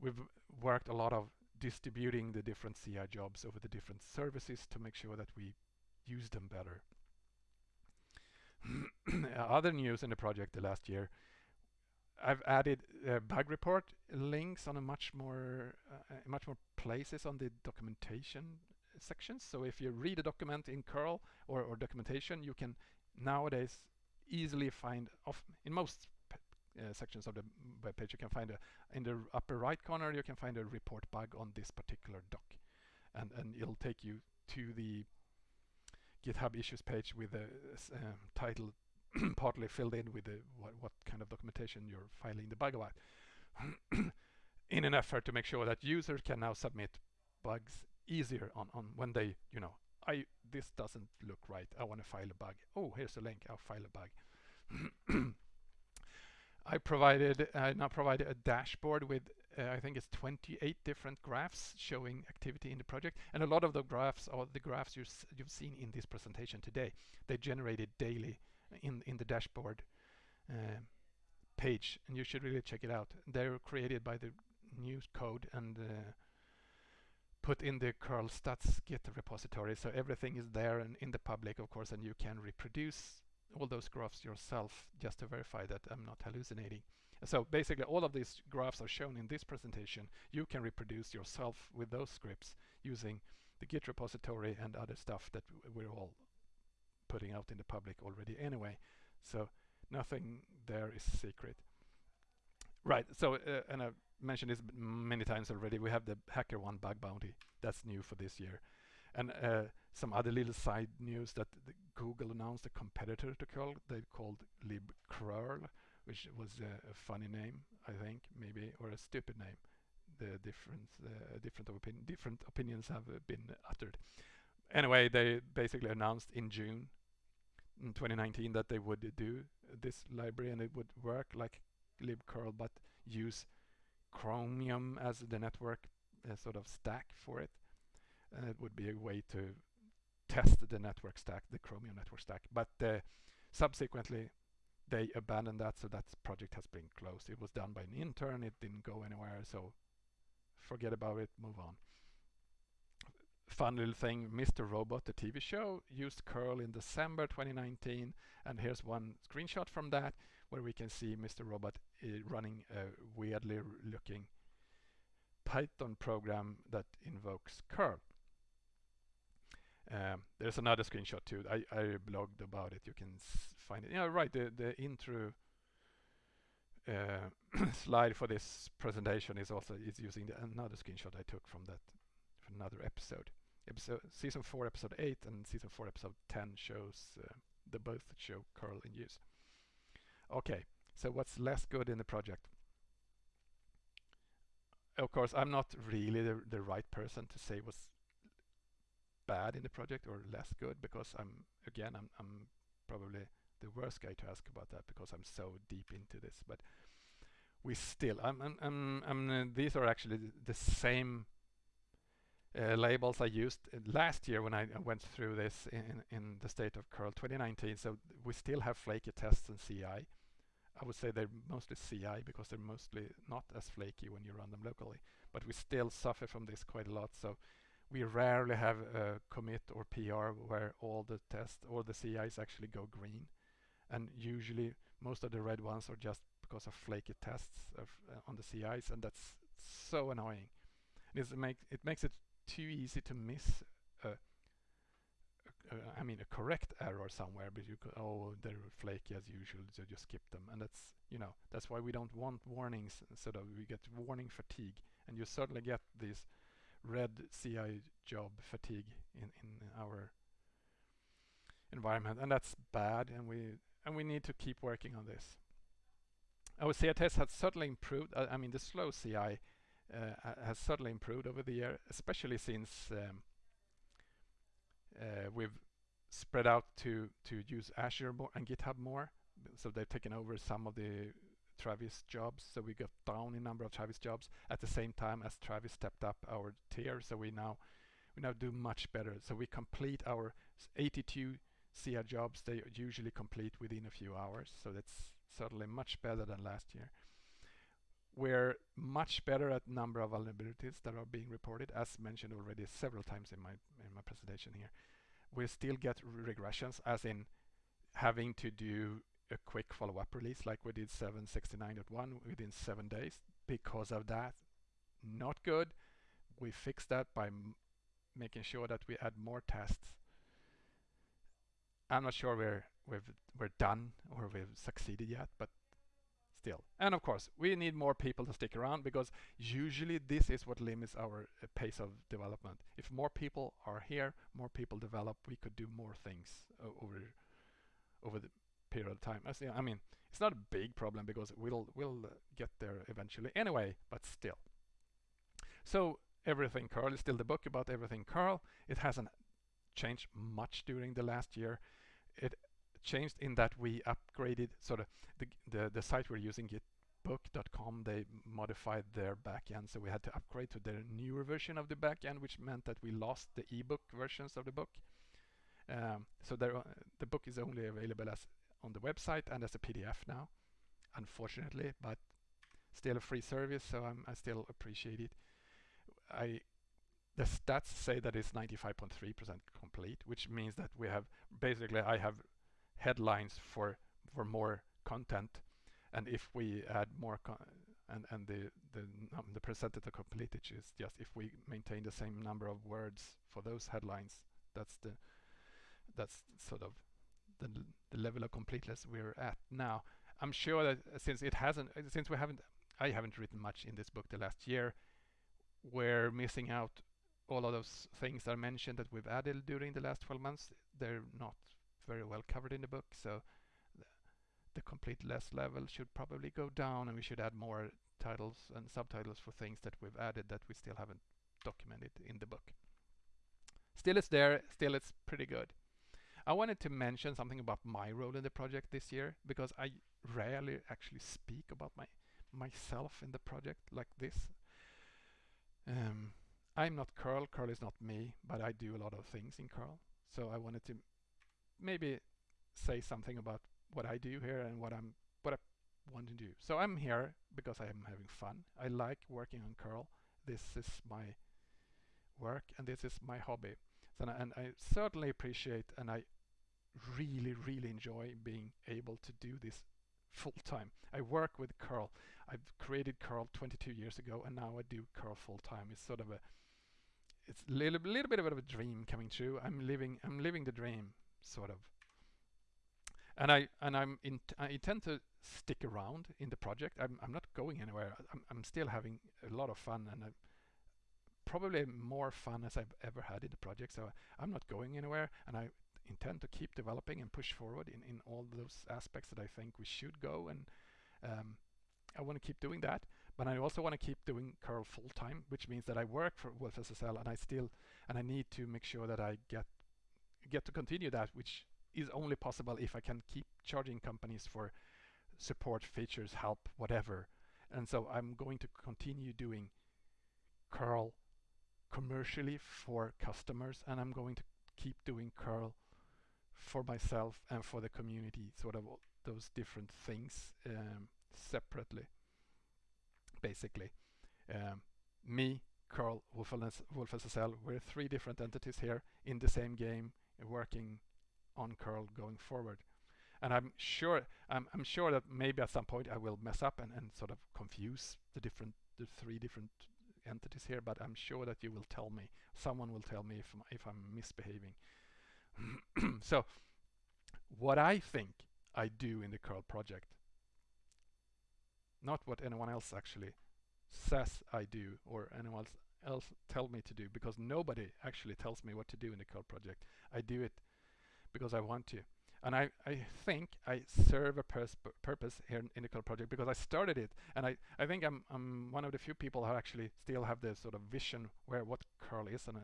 we've worked a lot of distributing the different CI jobs over the different services to make sure that we use them better. Other news in the project the last year, I've added uh, bug report links on a much more uh, much more places on the documentation sections. So if you read a document in curl or, or documentation, you can nowadays easily find off in most uh, sections of the web page you can find a in the upper right corner you can find a report bug on this particular doc and and it'll take you to the github issues page with a um, title partly filled in with the what, what kind of documentation you're filing the bug about in an effort to make sure that users can now submit bugs easier on, on when they, you know, I this doesn't look right. I want to file a bug. Oh, here's a link. I'll file a bug. I provided I now provided a dashboard with uh, I think it's 28 different graphs showing activity in the project. And a lot of the graphs are the graphs you you've seen in this presentation today. They generated daily in, in the dashboard uh, page, and you should really check it out. They're created by the new code and uh, put in the curl stats git repository. So everything is there and in the public, of course, and you can reproduce all those graphs yourself just to verify that I'm not hallucinating. So basically all of these graphs are shown in this presentation. You can reproduce yourself with those scripts using the Git repository and other stuff that we're all putting out in the public already anyway. So nothing there is secret. Right, so, uh, and I've mentioned this many times already, we have the HackerOne bug bounty. That's new for this year. And uh, some other little side news that Google announced a competitor to curl, they called libcrurl, which was a, a, funny name, I think, maybe, or a stupid name. The different, uh, different, different opinions have uh, been uttered. Anyway, they basically announced in June in 2019 that they would do this library and it would work like libcurl but use Chromium as the network uh, sort of stack for it. And it would be a way to test the network stack, the Chromium network stack. But uh, subsequently, they abandoned that, so that project has been closed. It was done by an intern, it didn't go anywhere, so forget about it, move on. Fun little thing, Mr. Robot, the TV show, used curl in December 2019, and here's one screenshot from that, where we can see Mr. Robot uh, running a weirdly looking Python program that invokes curl. Um, there's another screenshot too. I, I blogged about it. You can find it. Yeah, right. The the intro uh, slide for this presentation is also is using the, another screenshot I took from that from another episode. Episode season four, episode eight, and season four, episode ten shows uh, the both show curl in use. Okay, so what's less good in the project? Of course, I'm not really the, the right person to say what's bad in the project or less good because I'm again I'm, I'm probably the worst guy to ask about that because I'm so deep into this. But we still I'm, I'm, I'm, I'm uh, these are actually the same uh, labels I used uh, last year when I, I went through this in, in the state of curl 2019 so we still have flaky tests and CI I would say they're mostly CI because they're mostly not as flaky when you run them locally but we still suffer from this quite a lot so we rarely have a commit or PR where all the tests or the CIs actually go green. And usually most of the red ones are just because of flaky tests of, uh, on the CIs and that's so annoying. It, make, it makes it too easy to miss a, I mean a correct error somewhere but you could, oh they're flaky as usual so just skip them and that's you know that's why we don't want warnings so that we get warning fatigue and you certainly get this red CI job fatigue in, in our environment and that's bad and we and we need to keep working on this. Our CI test has certainly improved. Uh, I mean the slow CI uh, has certainly improved over the year especially since um, uh, we've spread out to to use Azure more and GitHub more so they've taken over some of the Travis jobs. So we got down in number of Travis jobs at the same time as Travis stepped up our tier. So we now we now do much better. So we complete our 82 CI jobs. They usually complete within a few hours. So that's certainly much better than last year. We're much better at number of vulnerabilities that are being reported, as mentioned already several times in my in my presentation here. We still get regressions, as in having to do a quick follow-up release like we did 769.1 within seven days because of that. Not good. We fixed that by making sure that we add more tests. I'm not sure we're we've we're done or we've succeeded yet, but still. And of course, we need more people to stick around because usually this is what limits our uh, pace of development. If more people are here, more people develop, we could do more things uh, over over the period of time. I mean, it's not a big problem because we'll we'll get there eventually anyway, but still. So everything curl is still the book about everything curl. It hasn't changed much during the last year. It changed in that we upgraded sort of the the, the site we're using Git book.com they modified their backend. So we had to upgrade to their newer version of the backend which meant that we lost the ebook versions of the book. Um, so there, the book is only available as on the website and as a PDF now unfortunately but still a free service so I'm, I still appreciate it. I the stats say that it's 95.3% complete which means that we have basically I have headlines for for more content. And if we add more and and the the um, the percentage of completage is just if we maintain the same number of words for those headlines that's the that's sort of the, the level of completeness we're at now. I'm sure that since it hasn't since we haven't I haven't written much in this book the last year we're missing out all of those things I mentioned that we've added during the last 12 months. They're not very well covered in the book so the completeness level should probably go down and we should add more titles and subtitles for things that we've added that we still haven't documented in the book. Still it's there, still it's pretty good. I wanted to mention something about my role in the project this year because I rarely actually speak about my myself in the project like this. Um, I'm not Curl, Curl is not me, but I do a lot of things in Curl. So I wanted to maybe say something about what I do here and what I'm what I want to do. So I'm here because I am having fun. I like working on curl. This is my work and this is my hobby. So and I certainly appreciate and I really really enjoy being able to do this full time. I work with curl. I've created curl 22 years ago and now I do curl full time. It's sort of a it's a little, little bit of a dream coming true. I'm living I'm living the dream sort of and I and I'm in, I intend to stick around in the project. I'm I'm not going anywhere. I'm I'm still having a lot of fun and I'm probably more fun as I've ever had in the project. So I'm not going anywhere, and I intend to keep developing and push forward in in all those aspects that I think we should go. And um, I want to keep doing that, but I also want to keep doing curl full time, which means that I work for wolfSSL, and I still and I need to make sure that I get get to continue that, which is only possible if I can keep charging companies for support, features, help, whatever. And so I'm going to continue doing curl commercially for customers and I'm going to keep doing curl for myself and for the community, sort of those different things um, separately, basically. Um, me, Curl, wolfSSL, we're three different entities here in the same game, working on curl going forward. And I'm sure I'm, I'm sure that maybe at some point I will mess up and, and sort of confuse the different the three different entities here, but I'm sure that you will tell me. Someone will tell me if if I'm misbehaving. so what I think I do in the curl project, not what anyone else actually says I do or anyone else tell me to do because nobody actually tells me what to do in the curl project. I do it because I want to. And I, I think I serve a purpose here in, the curl project because I started it. And I, I think I'm, I'm one of the few people who actually still have this sort of vision where what curl is. And I,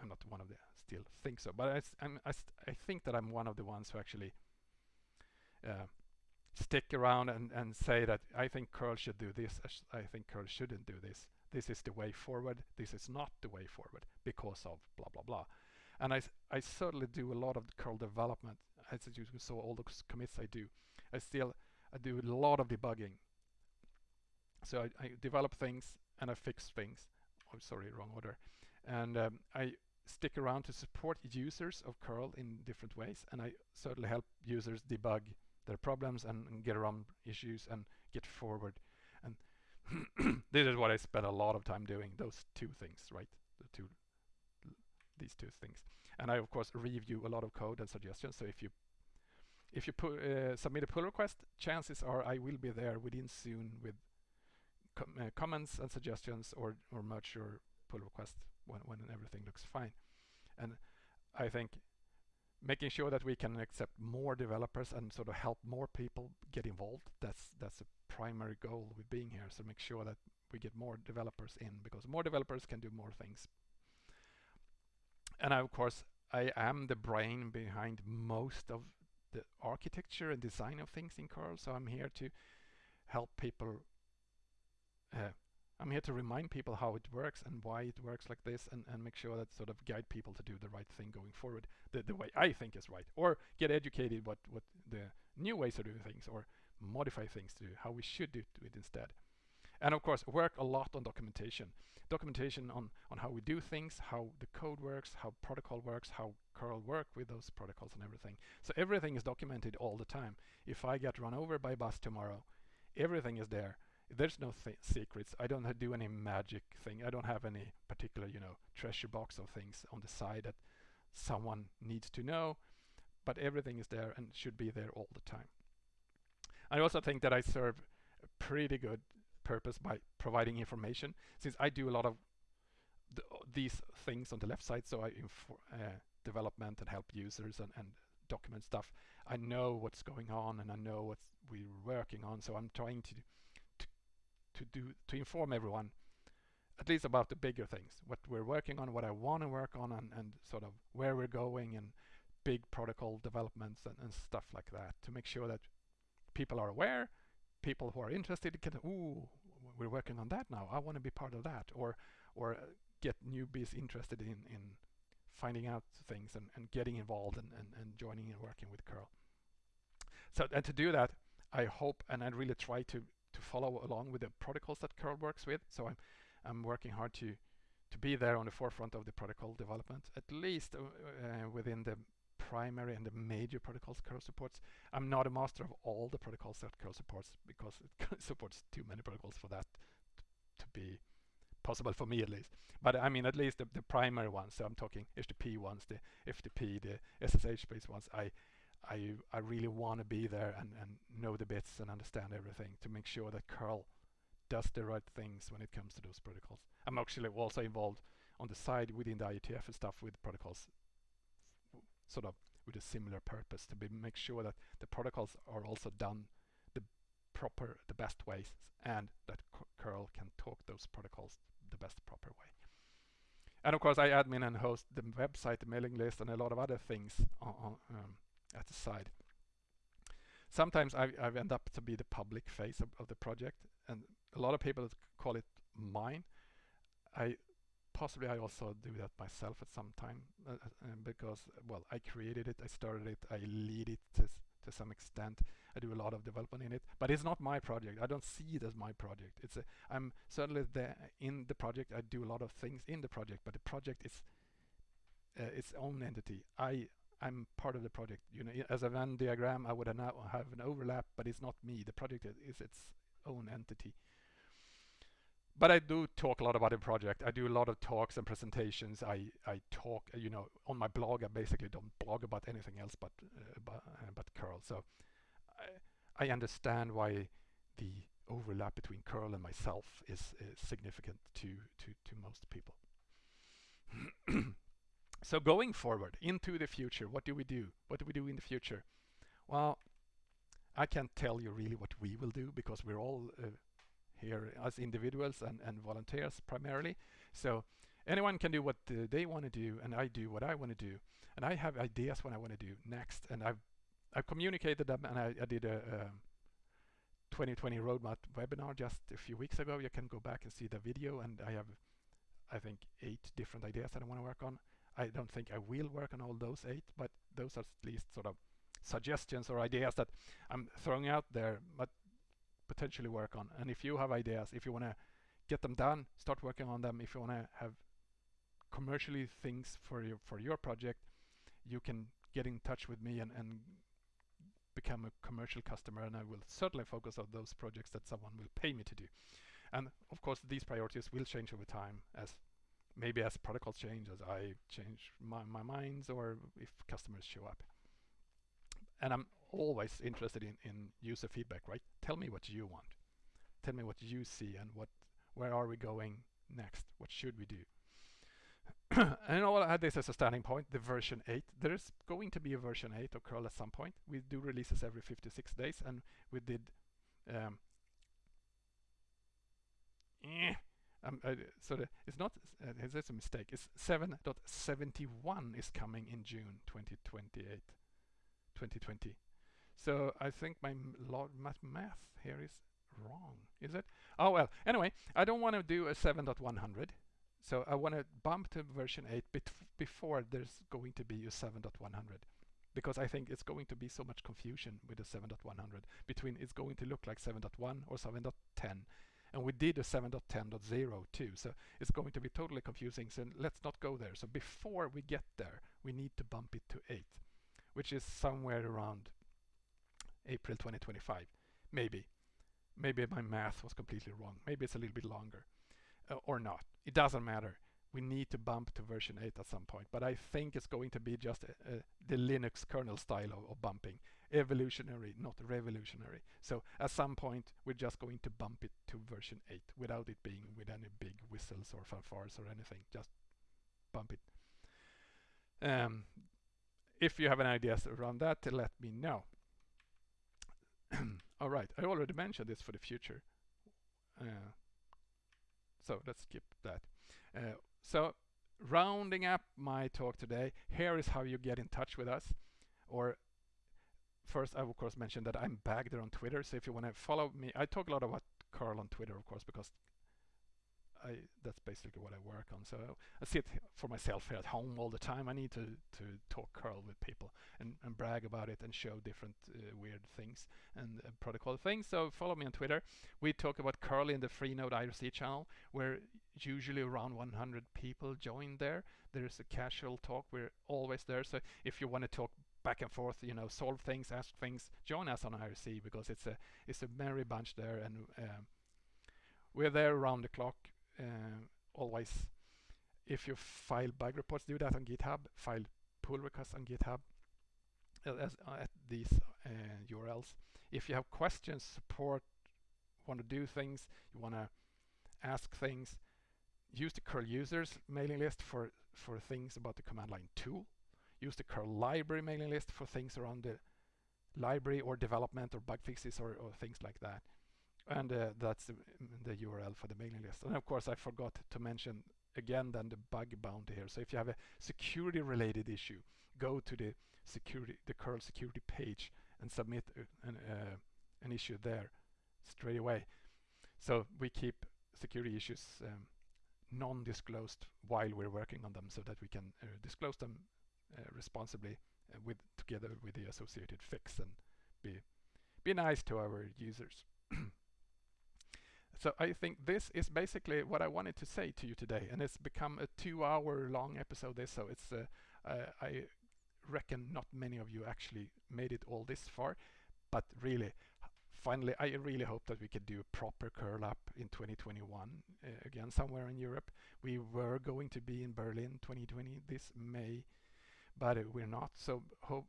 I'm not one of the still think so, but I, I'm, I, I think that I'm one of the ones who actually uh, stick around and, and say that I think curl should do this. I think curl shouldn't do this. This is the way forward. This is not the way forward because of blah, blah, blah. And I, I certainly do a lot of curl development. As you saw all those commits I do. I still I do a lot of debugging. So I, I develop things and I fix things. I'm oh, sorry, wrong order. And um, I stick around to support users of curl in different ways. And I certainly help users debug their problems and, and get around issues and get forward. This is what I spend a lot of time doing, those two things, right? The two these two things. And I of course review a lot of code and suggestions. So if you if you uh, submit a pull request, chances are I will be there within soon with com uh, comments and suggestions or or merge your pull request when when everything looks fine. And I think making sure that we can accept more developers and sort of help more people get involved that's that's a primary goal with being here so make sure that we get more developers in because more developers can do more things and I, of course, I am the brain behind most of the architecture and design of things in curl. So I'm here to help people uh, I'm here to remind people how it works and why it works like this and, and make sure that sort of guide people to do the right thing going forward, the, the way I think is right, or get educated what, what the new ways of doing things or modify things to how we should do it instead. And of course, work a lot on documentation. Documentation on, on how we do things, how the code works, how protocol works, how curl work with those protocols and everything. So everything is documented all the time. If I get run over by bus tomorrow, everything is there. There's no th secrets. I don't do any magic thing. I don't have any particular, you know, treasure box of things on the side that someone needs to know, but everything is there and should be there all the time. I also think that I serve a pretty good purpose by providing information since I do a lot of th these things on the left side so I uh, development and help users and, and document stuff. I know what's going on and I know what we're working on so I'm trying to, to to do to inform everyone at least about the bigger things what we're working on what I want to work on and, and sort of where we're going and big protocol developments and, and stuff like that to make sure that people are aware people who are interested can, ooh, we're working on that now. I want to be part of that. Or, or uh, get newbies interested in, in finding out things and, and getting involved and, and, and joining and working with curl. So, and to do that, I hope and I really try to, to follow along with the protocols that curl works with. So I'm, I'm working hard to, to be there on the forefront of the protocol development, at least uh, uh, within the primary and the major protocols curl supports. I'm not a master of all the protocols that curl supports because it supports too many protocols for that to be possible for me at least. But I mean, at least the, the primary ones. So I'm talking HTTP ones, the FTP, the SSH-based ones. I, I, I really want to be there and, and know the bits and understand everything to make sure that curl does the right things when it comes to those protocols. I'm actually also involved on the side within the IETF and stuff with protocols sort of with a similar purpose to be make sure that the protocols are also done the proper, the best ways and that curl can talk those protocols the best proper way. And of course I admin and host the website, the mailing list and a lot of other things on, um, at the side. Sometimes I, I've end up to be the public face of, of the project and a lot of people call it mine. I possibly I also do that myself at some time uh, uh, because well I created it I started it I lead it to, to some extent. I do a lot of development in it but it's not my project. I don't see it as my project. It's a I'm certainly there in the project I do a lot of things in the project but the project is uh, its own entity. I I'm part of the project you know as a Venn diagram I would now have an overlap but it's not me. The project is its own entity but I do talk a lot about the project. I do a lot of talks and presentations. I, I talk, you know, on my blog. I basically don't blog about anything else but uh, but, uh, but curl. So I, I understand why the overlap between curl and myself is, is significant to to to most people. so going forward into the future, what do we do? What do we do in the future? Well, I can't tell you really what we will do because we're all uh, here as individuals and, and volunteers primarily. So anyone can do what they want to do and I do what I want to do. And I have ideas what I want to do next and I've I've communicated them and I, I did a, um, a 2020 roadmap webinar just a few weeks ago. You can go back and see the video and I have I think eight different ideas that I want to work on. I don't think I will work on all those eight, but those are at least sort of suggestions or ideas that I'm throwing out there. But potentially work on. And if you have ideas, if you want to get them done, start working on them. If you want to have commercially things for your for your project, you can get in touch with me and, and become a commercial customer and I will certainly focus on those projects that someone will pay me to do. And of course these priorities will change over time as maybe as protocols change, as I change my, my minds or if customers show up. And I'm always interested in, in user feedback, right? Tell me what you want. Tell me what you see and what where are we going next? What should we do? and all I had this as a starting point, the version 8. There is going to be a version 8 of curl at some point. We do releases every 56 days and we did um, eh, um, uh, so the, it's not, uh, it's a mistake. It's 7.71 is coming in June 2028, 2020. So I think my math, here is wrong, is it? Oh well, anyway, I don't want to do a 7.100. So I want to bump to version 8 before there's going to be a 7.100 because I think it's going to be so much confusion with the 7.100 between it's going to look like 7.1 or 7.10 and we did a 7.10.0 too so it's going to be totally confusing so let's not go there so before we get there we need to bump it to 8 which is somewhere around April 2025 maybe. Maybe my math was completely wrong. Maybe it's a little bit longer uh, or not. It doesn't matter. We need to bump to version 8 at some point but I think it's going to be just uh, uh, the Linux kernel style of, of, bumping. Evolutionary not revolutionary. So at some point we're just going to bump it to version 8 without it being with any big whistles or fanfares or anything. Just bump it. Um, if you have any ideas around that let me know all right I already mentioned this for the future uh, so let's skip that uh, so rounding up my talk today, here is how you get in touch with us. Or first, I of course mentioned that I'm Bagder on Twitter. So if you want to follow me, I talk a lot about curl on Twitter, of course, because I that's basically what I work on. So I sit for myself here at home all the time. I need to to talk curl with people and, and brag about it and show different uh, weird things and uh, protocol things. So follow me on Twitter. We talk about curl in the Freenode IRC channel, where usually around 100 people join there. There's a casual talk. We're always there. So if you want to talk back and forth, you know, solve things, ask things, join us on IRC because it's a it's a merry bunch there and. Um, we're there around the clock always if you file bug reports do that on github file pull requests on github uh, as, uh, at these urls if you have questions support want to do things you want to ask things use the curl users mailing list for for things about the command line tool. Use the curl library mailing list for things around the library or development or bug fixes or, or things like that and uh, that's the, the, URL for the mailing list. And of course, I forgot to mention again then the bug bounty here. So if you have a security related issue, go to the security, the curl security page and submit an, uh, an issue there straight away. So we keep security issues um, non-disclosed while we're working on them so that we can uh, disclose them uh, responsibly uh, with together with the associated fix and be be nice to our users. So I think this is basically what I wanted to say to you today, and it's become a two-hour long episode. This, so it's uh, uh, I reckon not many of you actually made it all this far, but really, finally, I really hope that we could do a proper curl up in 2021 uh, again somewhere in Europe. We were going to be in Berlin 2020 this May, but we're not. So hope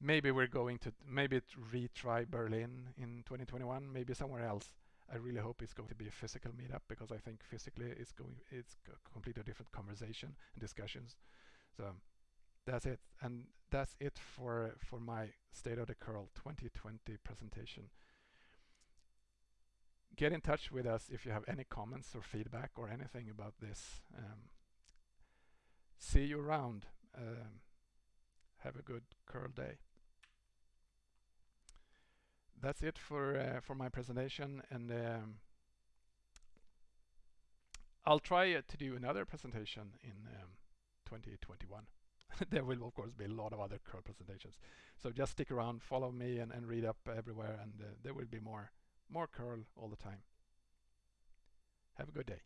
maybe we're going to maybe retry Berlin in 2021, maybe somewhere else. I really hope it's going to be a physical meetup because I think physically it's going it's a completely different conversation and discussions. So that's it, and that's it for for my State of the Curl 2020 presentation. Get in touch with us if you have any comments or feedback or anything about this. Um, see you around. Um, have a good curl day that's it for uh, for my presentation and um, I'll try uh, to do another presentation in um, 2021 there will of course be a lot of other curl presentations. So just stick around follow me and, and read up everywhere and uh, there will be more more curl all the time. Have a good day